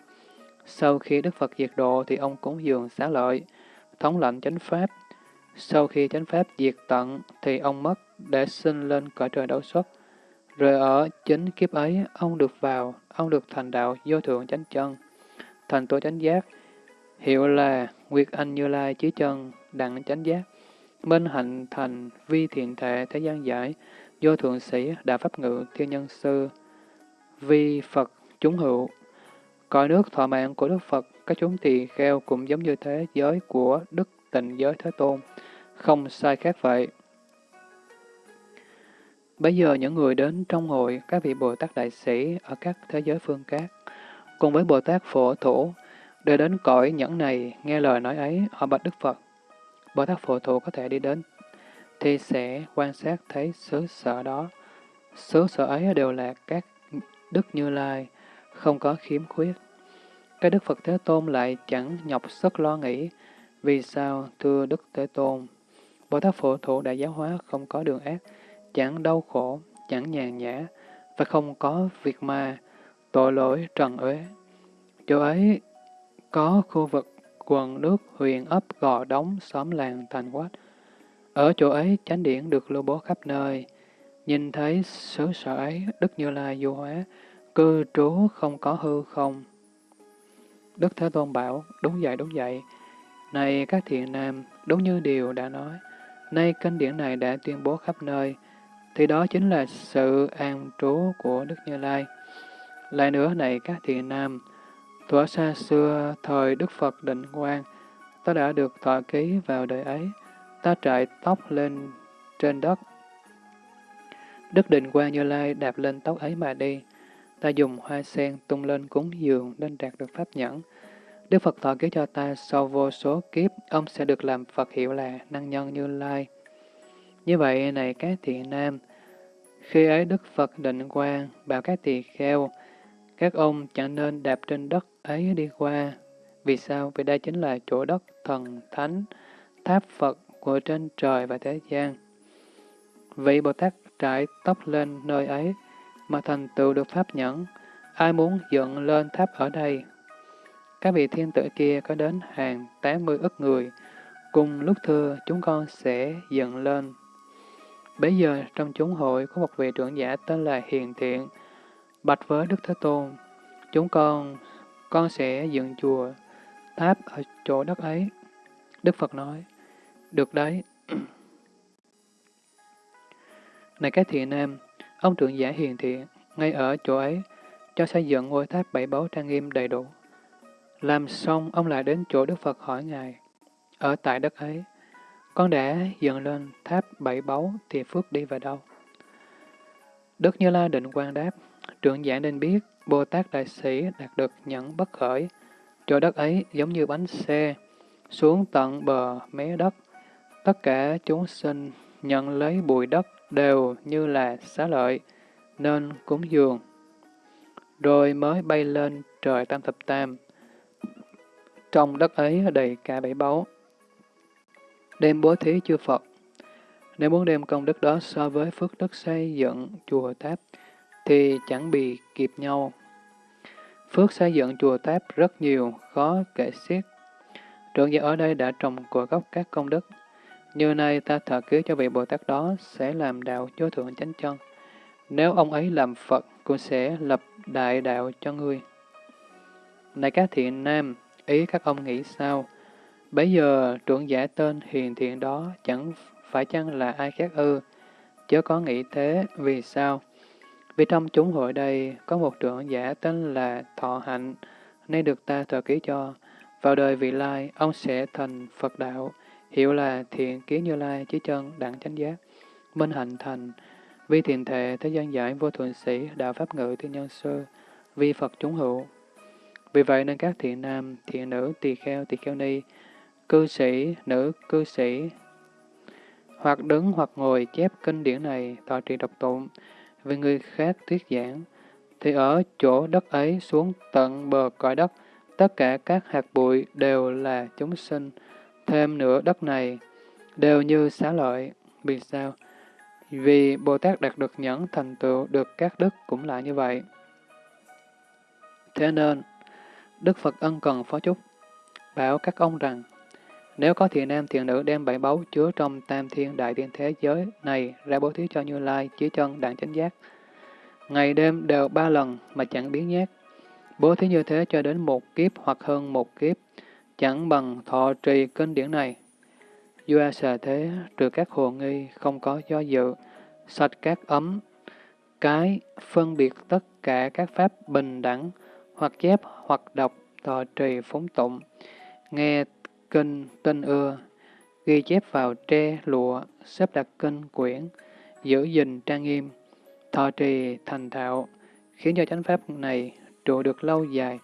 Sau khi Đức Phật diệt độ thì ông cúng dường xá lợi, thống lệnh chánh pháp. Sau khi chánh pháp diệt tận thì ông mất để sinh lên cõi trời đấu xuất. Rồi ở chính kiếp ấy, ông được vào, ông được thành đạo vô thượng chánh chân, thành tổ chánh giác, hiệu là Nguyệt Anh Như Lai Chí Chân, Đặng Chánh Giác, Minh Hạnh Thành, Vi Thiện Thệ Thế gian Giải, Vô Thượng Sĩ, Đạo Pháp Ngự, Thiên Nhân Sư, Vi Phật, Chúng Hữu. Cõi nước thọ mạng của Đức Phật, các chúng tỳ kheo cũng giống như thế giới của Đức Tịnh Giới Thế Tôn, không sai khác vậy. Bây giờ những người đến trong hội các vị Bồ Tát Đại Sĩ ở các thế giới phương khác, cùng với Bồ Tát Phổ Thủ, để đến cõi nhẫn này, nghe lời nói ấy, ở bạch Đức Phật. Bồ Tát Phổ Thủ có thể đi đến, thì sẽ quan sát thấy xứ sở đó. Xứ sở ấy đều là các Đức Như Lai, không có khiếm khuyết. Các Đức Phật Thế Tôn lại chẳng nhọc sức lo nghĩ, vì sao, thưa Đức Thế Tôn? Bồ Tát Phổ Thủ đại giáo hóa không có đường ác, chẳng đau khổ, chẳng nhàn nhã, và không có việc ma, tội lỗi trần uế. Chỗ ấy có khu vực quần nước huyện ấp gò đóng xóm làng thành quách. Ở chỗ ấy chánh điển được lưu bố khắp nơi. Nhìn thấy xứ sở ấy, Đức Như Lai du hóa, cư trú không có hư không. Đức Thế Tôn bảo, đúng vậy, đúng vậy. Này các thiện nam, đúng như điều đã nói, nay kinh điển này đã tuyên bố khắp nơi, thì đó chính là sự an trú của Đức Như Lai. Lại nữa này các thiện nam, thuở xa xưa, thời Đức Phật Định Quang, ta đã được thọ ký vào đời ấy, ta trải tóc lên trên đất. Đức Định Quang Như Lai đạp lên tóc ấy mà đi, ta dùng hoa sen tung lên cúng dường nên đạt được pháp nhẫn. Đức Phật thọ ký cho ta sau vô số kiếp, ông sẽ được làm Phật hiệu là Năng Nhân Như Lai. Như vậy này các thiện nam, khi ấy Đức Phật định quang bảo các tỳ kheo, các ông chẳng nên đạp trên đất ấy đi qua. Vì sao? Vì đây chính là chỗ đất thần thánh, tháp Phật của trên trời và thế gian. Vị Bồ Tát trải tóc lên nơi ấy, mà thành tựu được pháp nhẫn. Ai muốn dựng lên tháp ở đây? Các vị thiên tử kia có đến hàng 80 ức người, cùng lúc thưa chúng con sẽ dựng lên Bây giờ trong chúng hội có một vị trưởng giả tên là Hiền Thiện, bạch với Đức Thế Tôn, chúng con, con sẽ dựng chùa, tháp ở chỗ đất ấy. Đức Phật nói, được đấy. [clears throat] Này các thiện nam, ông trưởng giả hiền thiện, ngay ở chỗ ấy, cho xây dựng ngôi tháp bảy báu trang nghiêm đầy đủ. Làm xong, ông lại đến chỗ Đức Phật hỏi Ngài, ở tại đất ấy, con đã dựng lên tháp bảy báu thì phước đi vào đâu? Đức Như La định quan đáp, trưởng giả nên biết Bồ Tát Đại Sĩ đạt được nhẫn bất khởi. Chỗ đất ấy giống như bánh xe, xuống tận bờ mé đất. Tất cả chúng sinh nhận lấy bụi đất đều như là xá lợi, nên cúng dường. Rồi mới bay lên trời tam thập tam. Trong đất ấy đầy cả bảy báu, đem bố thí chư Phật. Nếu muốn đem công đức đó so với phước đức xây dựng chùa tháp, thì chẳng bị kịp nhau. Phước xây dựng chùa tháp rất nhiều, khó kể xiết. Trưởng giả ở đây đã trồng của gốc các công đức. Như nay ta thờ ký cho vị Bồ Tát đó sẽ làm đạo vô thượng chánh chân. Nếu ông ấy làm Phật, cũng sẽ lập đại đạo cho ngươi. Này các thiện nam, ý các ông nghĩ sao? Bây giờ trưởng giả tên hiền thiện đó chẳng phải chăng là ai khác ư? Chớ có nghĩ thế, vì sao? Vì trong chúng hội đây có một trưởng giả tên là Thọ Hạnh, nay được ta thờ ký cho. Vào đời vị lai, ông sẽ thành Phật đạo, hiệu là thiện kiến như lai, chí chân, đẳng chánh giác, minh hạnh thành, vi thiền thệ, thế gian giải, vô thuận sĩ, đạo pháp ngự, thiên nhân sơ, vi Phật chúng hữu. Vì vậy nên các thiện nam, thiện nữ, tỳ kheo, tỳ kheo ni, cư sĩ, nữ cư sĩ, hoặc đứng hoặc ngồi chép kinh điển này, tọa trì độc tụng, vì người khác thuyết giảng, thì ở chỗ đất ấy xuống tận bờ cõi đất, tất cả các hạt bụi đều là chúng sinh, thêm nữa đất này đều như xá lợi. Vì sao? Vì Bồ Tát đạt được nhẫn thành tựu được các đức cũng là như vậy. Thế nên, Đức Phật ân cần phó chúc, bảo các ông rằng, nếu có thiện nam thiện nữ đem bảy báu chứa trong tam thiên đại thiên thế giới này ra bố thí cho Như Lai, chí chân, đạn chánh giác, ngày đêm đều ba lần mà chẳng biến nhát, bố thí như thế cho đến một kiếp hoặc hơn một kiếp, chẳng bằng thọ trì kinh điển này. Doa sở thế, trừ các hồ nghi, không có do dự, sạch các ấm, cái, phân biệt tất cả các pháp bình đẳng, hoặc chép hoặc đọc, thọ trì phóng tụng, nghe kinh tinh ưa, ghi chép vào tre lụa, xếp đặt kinh quyển, giữ gìn trang nghiêm, thọ trì thành thạo, khiến cho chánh pháp này trụ được lâu dài,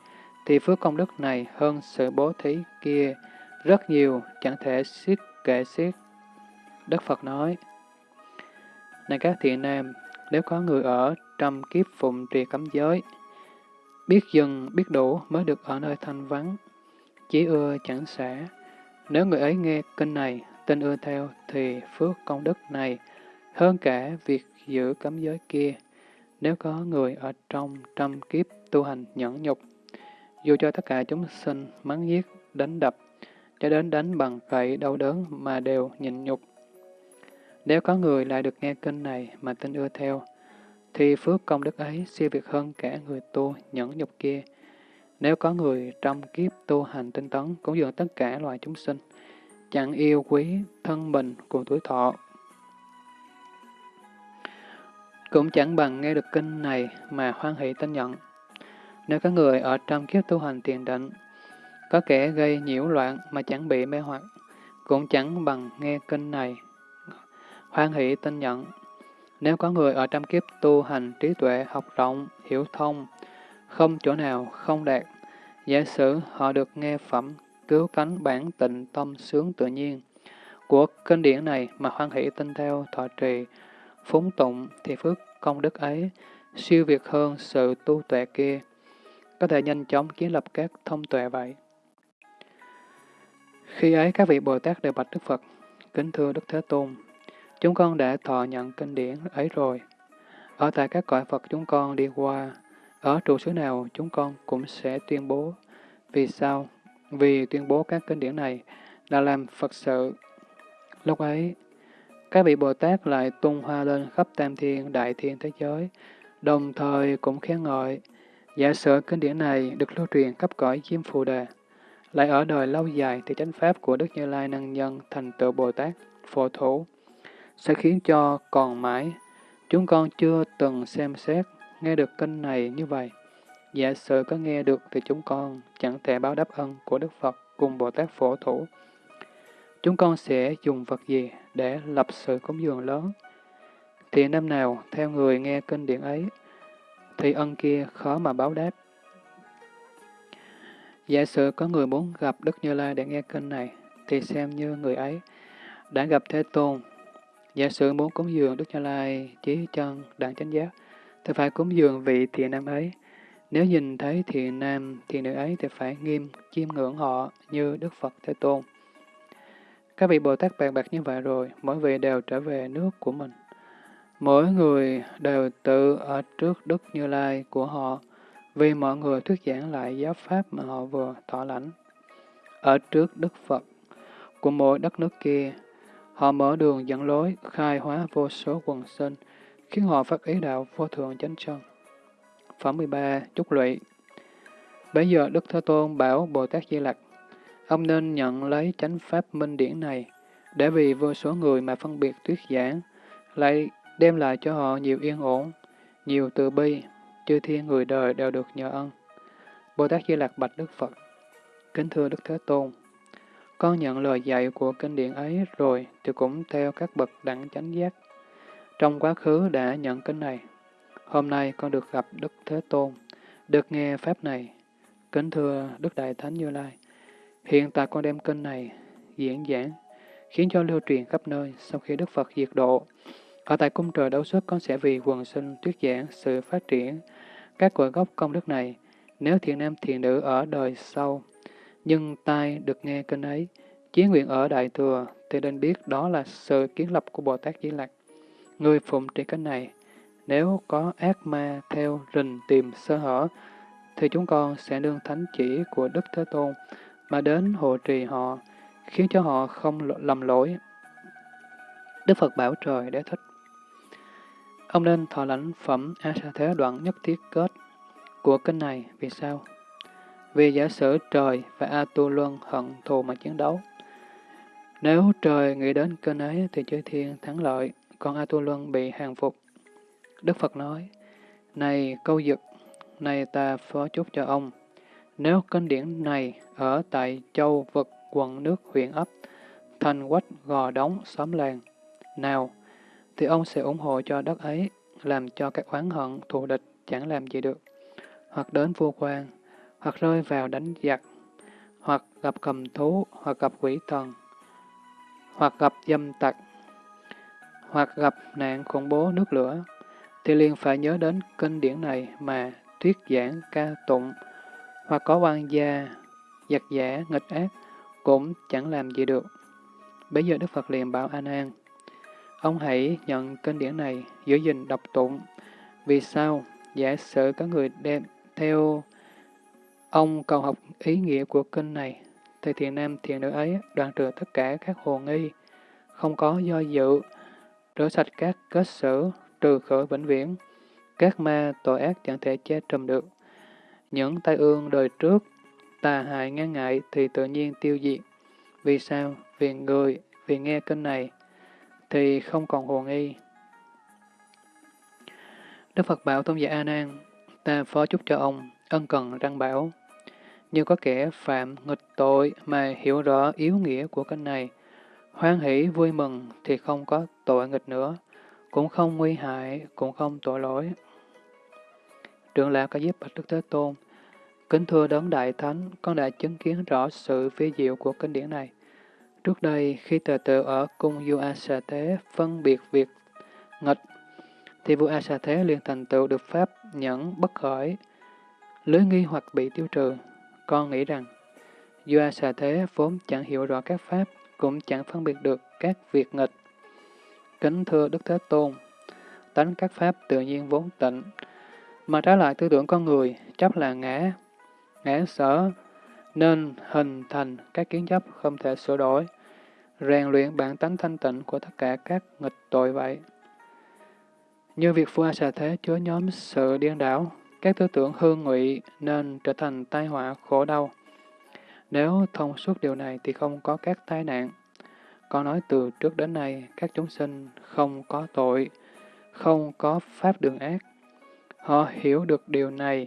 thì phước công đức này hơn sự bố thí kia rất nhiều, chẳng thể xiết kệ xiết. Đức Phật nói, Này các thiện nam, nếu có người ở trăm kiếp phụng trì cấm giới, biết dừng, biết đủ mới được ở nơi thanh vắng, chỉ ưa chẳng xả. Nếu người ấy nghe kinh này, tin ưa theo, thì phước công đức này hơn cả việc giữ cấm giới kia. Nếu có người ở trong trăm kiếp tu hành nhẫn nhục, dù cho tất cả chúng sinh mắng giết, đánh đập, cho đến đánh bằng gậy đau đớn mà đều nhịn nhục. Nếu có người lại được nghe kinh này mà tin ưa theo, thì phước công đức ấy siêu việt hơn cả người tu nhẫn nhục kia. Nếu có người trong kiếp tu hành tinh tấn cũng dường tất cả loài chúng sinh, chẳng yêu quý thân mình cùng tuổi thọ, cũng chẳng bằng nghe được kinh này mà hoan hỷ tin nhận. Nếu có người ở trong kiếp tu hành tiền định, có kẻ gây nhiễu loạn mà chẳng bị mê hoặc, cũng chẳng bằng nghe kinh này hoan hỷ tin nhận. Nếu có người ở trăm kiếp tu hành trí tuệ học rộng, hiểu thông, không chỗ nào không đạt, giả sử họ được nghe phẩm cứu cánh bản tịnh tâm sướng tự nhiên của kinh điển này mà hoan hỷ tin theo thọ trì, phúng tụng thì phước công đức ấy siêu việt hơn sự tu tuệ kia, có thể nhanh chóng kiến lập các thông tuệ vậy. Khi ấy các vị Bồ Tát đều bạch Đức Phật, kính thưa Đức Thế Tôn, chúng con đã thọ nhận kinh điển ấy rồi. Ở tại các cõi Phật chúng con đi qua, ở trụ xứ nào chúng con cũng sẽ tuyên bố. Vì sao? Vì tuyên bố các kinh điển này là làm Phật sự. Lúc ấy, các vị Bồ Tát lại tung hoa lên khắp tam thiên, đại thiên thế giới, đồng thời cũng khen ngợi. Giả sử kinh điển này được lưu truyền khắp cõi Diêm Phù Đề, lại ở đời lâu dài thì chánh pháp của Đức Như Lai Năng Nhân thành tựu Bồ Tát, phổ thủ, sẽ khiến cho còn mãi. Chúng con chưa từng xem xét, nghe được kinh này như vậy. Giả sử có nghe được thì chúng con chẳng thể báo đáp ân của Đức Phật cùng Bồ Tát phổ thủ. Chúng con sẽ dùng vật gì để lập sự cúng dường lớn? Thì năm nào theo người nghe kinh điển ấy, thì ân kia khó mà báo đáp. Giả sử có người muốn gặp Đức Như Lai để nghe kinh này, thì xem như người ấy đã gặp Thế Tôn. Giả sử muốn cúng dường Đức Như Lai, chí chân, đặng chánh giác, thì phải cúng dường vị thiện nam ấy. Nếu nhìn thấy thiện nam, thiện nữ ấy thì phải nghiêm, chiêm ngưỡng họ như Đức Phật Thế Tôn. Các vị Bồ Tát bàn bạc như vậy rồi, mỗi vị đều trở về nước của mình. Mỗi người đều tự ở trước Đức Như Lai của họ, vì mọi người thuyết giảng lại giáo pháp mà họ vừa thọ lãnh. Ở trước Đức Phật của mỗi đất nước kia, họ mở đường dẫn lối, khai hóa vô số quần sinh, khiến họ phát ý đạo vô thượng chánh chân. Phẩm 13. Chúc lụy Bây giờ Đức Thế Tôn bảo Bồ Tát Di Lặc, ông nên nhận lấy chánh pháp minh điển này, để vì vô số người mà phân biệt thuyết giảng, lại đem lại cho họ nhiều yên ổn, nhiều từ bi, chư thiên người đời đều được nhờ ân. Bồ Tát Di Lặc bạch Đức Phật, Kính thưa Đức Thế Tôn, con nhận lời dạy của kinh điển ấy rồi thì cũng theo các bậc đẳng chánh giác. Trong quá khứ đã nhận kinh này, hôm nay con được gặp Đức Thế Tôn, được nghe Pháp này. Kính thưa Đức Đại Thánh Như Lai, hiện tại con đem kinh này diễn giảng, khiến cho lưu truyền khắp nơi sau khi Đức Phật diệt độ. Ở tại cung trời đấu xuất con sẽ vì quần sinh thuyết giảng sự phát triển các cội gốc công đức này, nếu thiện nam thiện nữ ở đời sau, nhưng tai được nghe kinh ấy, Chí nguyện ở Đại Thừa thì nên biết đó là sự kiến lập của Bồ Tát Di Lặc. Người phụng trì kinh này, nếu có ác ma theo rình tìm sơ hở, thì chúng con sẽ nương thánh chỉ của Đức Thế Tôn mà đến hộ trì họ, khiến cho họ không lầm lỗi. Đức Phật bảo trời để thích. Ông nên thọ lãnh phẩm A Sa Thế đoạn nhất thiết kết của kinh này. Vì sao? Vì giả sử trời và A Tu Luân hận thù mà chiến đấu. Nếu trời nghĩ đến kênh ấy thì chư thiên thắng lợi, còn A Tu Luân bị hàng phục. Đức Phật nói, Này câu dực, này ta phó chúc cho ông. Nếu kinh điển này ở tại châu vực quận nước huyện ấp, thành quách gò đóng xóm làng, nào, thì ông sẽ ủng hộ cho đất ấy, làm cho các oán hận, thù địch chẳng làm gì được, hoặc đến vua quan, hoặc rơi vào đánh giặc, hoặc gặp cầm thú, hoặc gặp quỷ thần, hoặc gặp dâm tặc, hoặc gặp nạn khủng bố nước lửa, thì liền phải nhớ đến kinh điển này mà thuyết giảng ca tụng, hoặc có quan gia, giặc giả, nghịch ác, cũng chẳng làm gì được. Bây giờ Đức Phật liền bảo A Nan, ông hãy nhận kinh điển này, giữ gìn đọc tụng. Vì sao? Giả sử có người đem theo ông cầu học ý nghĩa của kinh này, thì thiền nam thiền nữ ấy đoạn trừ tất cả các hồ nghi, không có do dự, rửa sạch các kết sử, trừ khởi vĩnh viễn. Các ma tội ác chẳng thể che trùm được. Những tai ương đời trước, tà hại ngang ngại thì tự nhiên tiêu diệt. Vì sao? Vì người, vì nghe kinh này, thì không còn hồ nghi. Đức Phật bảo Tôn giả A Nan, ta phó chúc cho ông, ân cần răng bảo. Như có kẻ phạm nghịch tội mà hiểu rõ yếu nghĩa của kinh này, hoan hỷ vui mừng thì không có tội nghịch nữa, cũng không nguy hại, cũng không tội lỗi. Trưởng lão có giúp Bạch Đức Thế Tôn, kính thưa đấng Đại Thánh, con đã chứng kiến rõ sự phi diệu của kinh điển này. Trước đây, khi tờ tự ở cung vua A Thế phân biệt việc nghịch, thì vua A Thế liền thành tựu được pháp nhẫn bất khởi, lưới nghi hoặc bị tiêu trừ. Con nghĩ rằng, do A Thế vốn chẳng hiểu rõ các pháp, cũng chẳng phân biệt được các việc nghịch. Kính thưa Đức Thế Tôn, tánh các pháp tự nhiên vốn tịnh, mà trái lại tư tưởng con người chấp là ngã, ngã sở, nên hình thành các kiến chấp không thể sửa đổi, rèn luyện bản tánh thanh tịnh của tất cả các nghịch tội vậy. Như việc phu xà thế chứa nhóm sự điên đảo, các tư tưởng hư ngụy nên trở thành tai họa khổ đau. Nếu thông suốt điều này thì không có các tai nạn. Con nói từ trước đến nay, các chúng sinh không có tội, không có pháp đường ác. Họ hiểu được điều này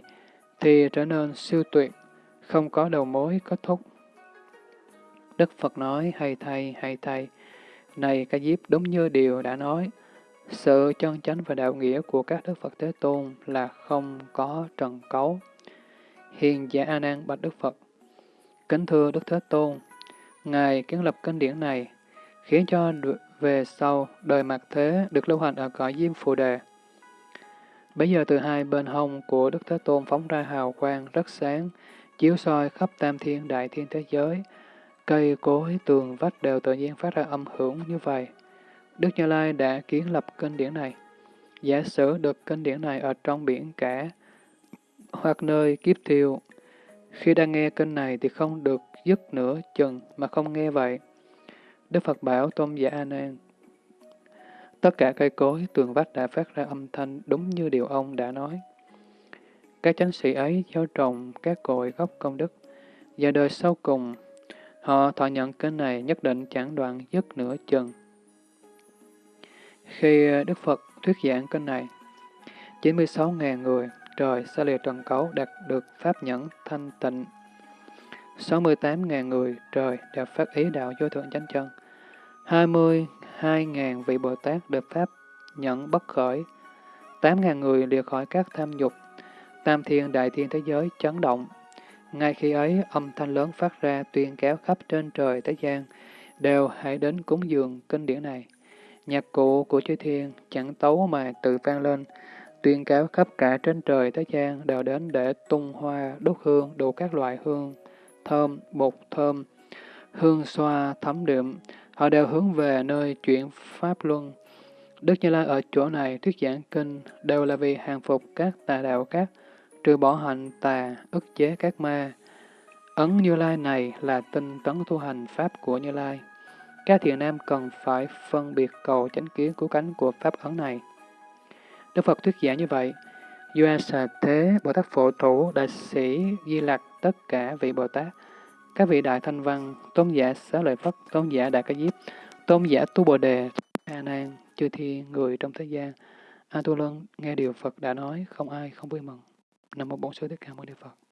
thì trở nên siêu tuyệt, không có đầu mối kết thúc. Đức Phật nói, hay thay, hay thay, này ca diếp đúng như điều đã nói, sự chân chánh và đạo nghĩa của các Đức Phật Thế Tôn là không có trần cấu. Hiền giả A Nan bạch Đức Phật, kính thưa Đức Thế Tôn, Ngài kiến lập kinh điển này, khiến cho về sau đời mặt thế được lưu hành ở cõi Diêm Phù Đề. Bây giờ từ hai bên hông của Đức Thế Tôn phóng ra hào quang rất sáng, chiếu soi khắp tam thiên đại thiên thế giới. Cây cối, tường, vách đều tự nhiên phát ra âm hưởng như vậy. Đức Như Lai đã kiến lập kinh điển này. Giả sử được kinh điển này ở trong biển cả, hoặc nơi kiếp thiêu. Khi đang nghe kinh này thì không được dứt nửa chừng mà không nghe vậy. Đức Phật bảo Tôn giả A Nan, tất cả cây cối, tường vách đã phát ra âm thanh đúng như điều ông đã nói. Các chánh sĩ ấy gieo trồng các cội gốc công đức, và đời sau cùng, họ thọ nhận kinh này nhất định chẳng đoạn dứt nửa chừng. Khi ờ, Đức Phật thuyết giảng kênh này, 96.000 người trời xa lìa trần cấu đạt được pháp nhẫn thanh tịnh. 68.000 người trời đã phát ý đạo vô thượng chánh chân. 22.000 vị Bồ Tát được pháp nhẫn bất khởi. 8.000 người lìa khỏi các tham dục. Tam thiên đại thiên thế giới chấn động. Ngay khi ấy, âm thanh lớn phát ra tuyên kéo khắp trên trời thế gian, đều hãy đến cúng dường kinh điển này. Nhạc cụ của chư thiên chẳng tấu mà tự vang lên, tuyên cáo khắp cả trên trời thế gian đều đến để tung hoa, đốt hương, đủ các loại hương, thơm, bột thơm, hương xoa thấm đượm, họ đều hướng về nơi chuyển Pháp Luân. Đức Như Lai ở chỗ này thuyết giảng kinh đều là vì hàng phục các tà đạo các, trừ bỏ hành tà, ức chế các ma. Ấn Như Lai này là tinh tấn tu hành Pháp của Như Lai. Các thiện nam cần phải phân biệt cầu chánh kiến cứu cánh của Pháp ấn này. Đức Phật thuyết giảng như vậy, Doa Xà Thế, Bồ Tát Phổ Thủ, Đại sĩ, Di Lặc, tất cả vị Bồ Tát, các vị Đại Thanh Văn, Tôn giả Xá Lợi Phất, Tôn giả Đại Ca Diếp, Tôn giả Tu Bồ Đề, A Nan, chư thiên, người trong thế gian, A Tu Lân nghe điều Phật đã nói, không ai không vui mừng. Nam mô Bổn Sư Thích Ca Mâu Ni Phật.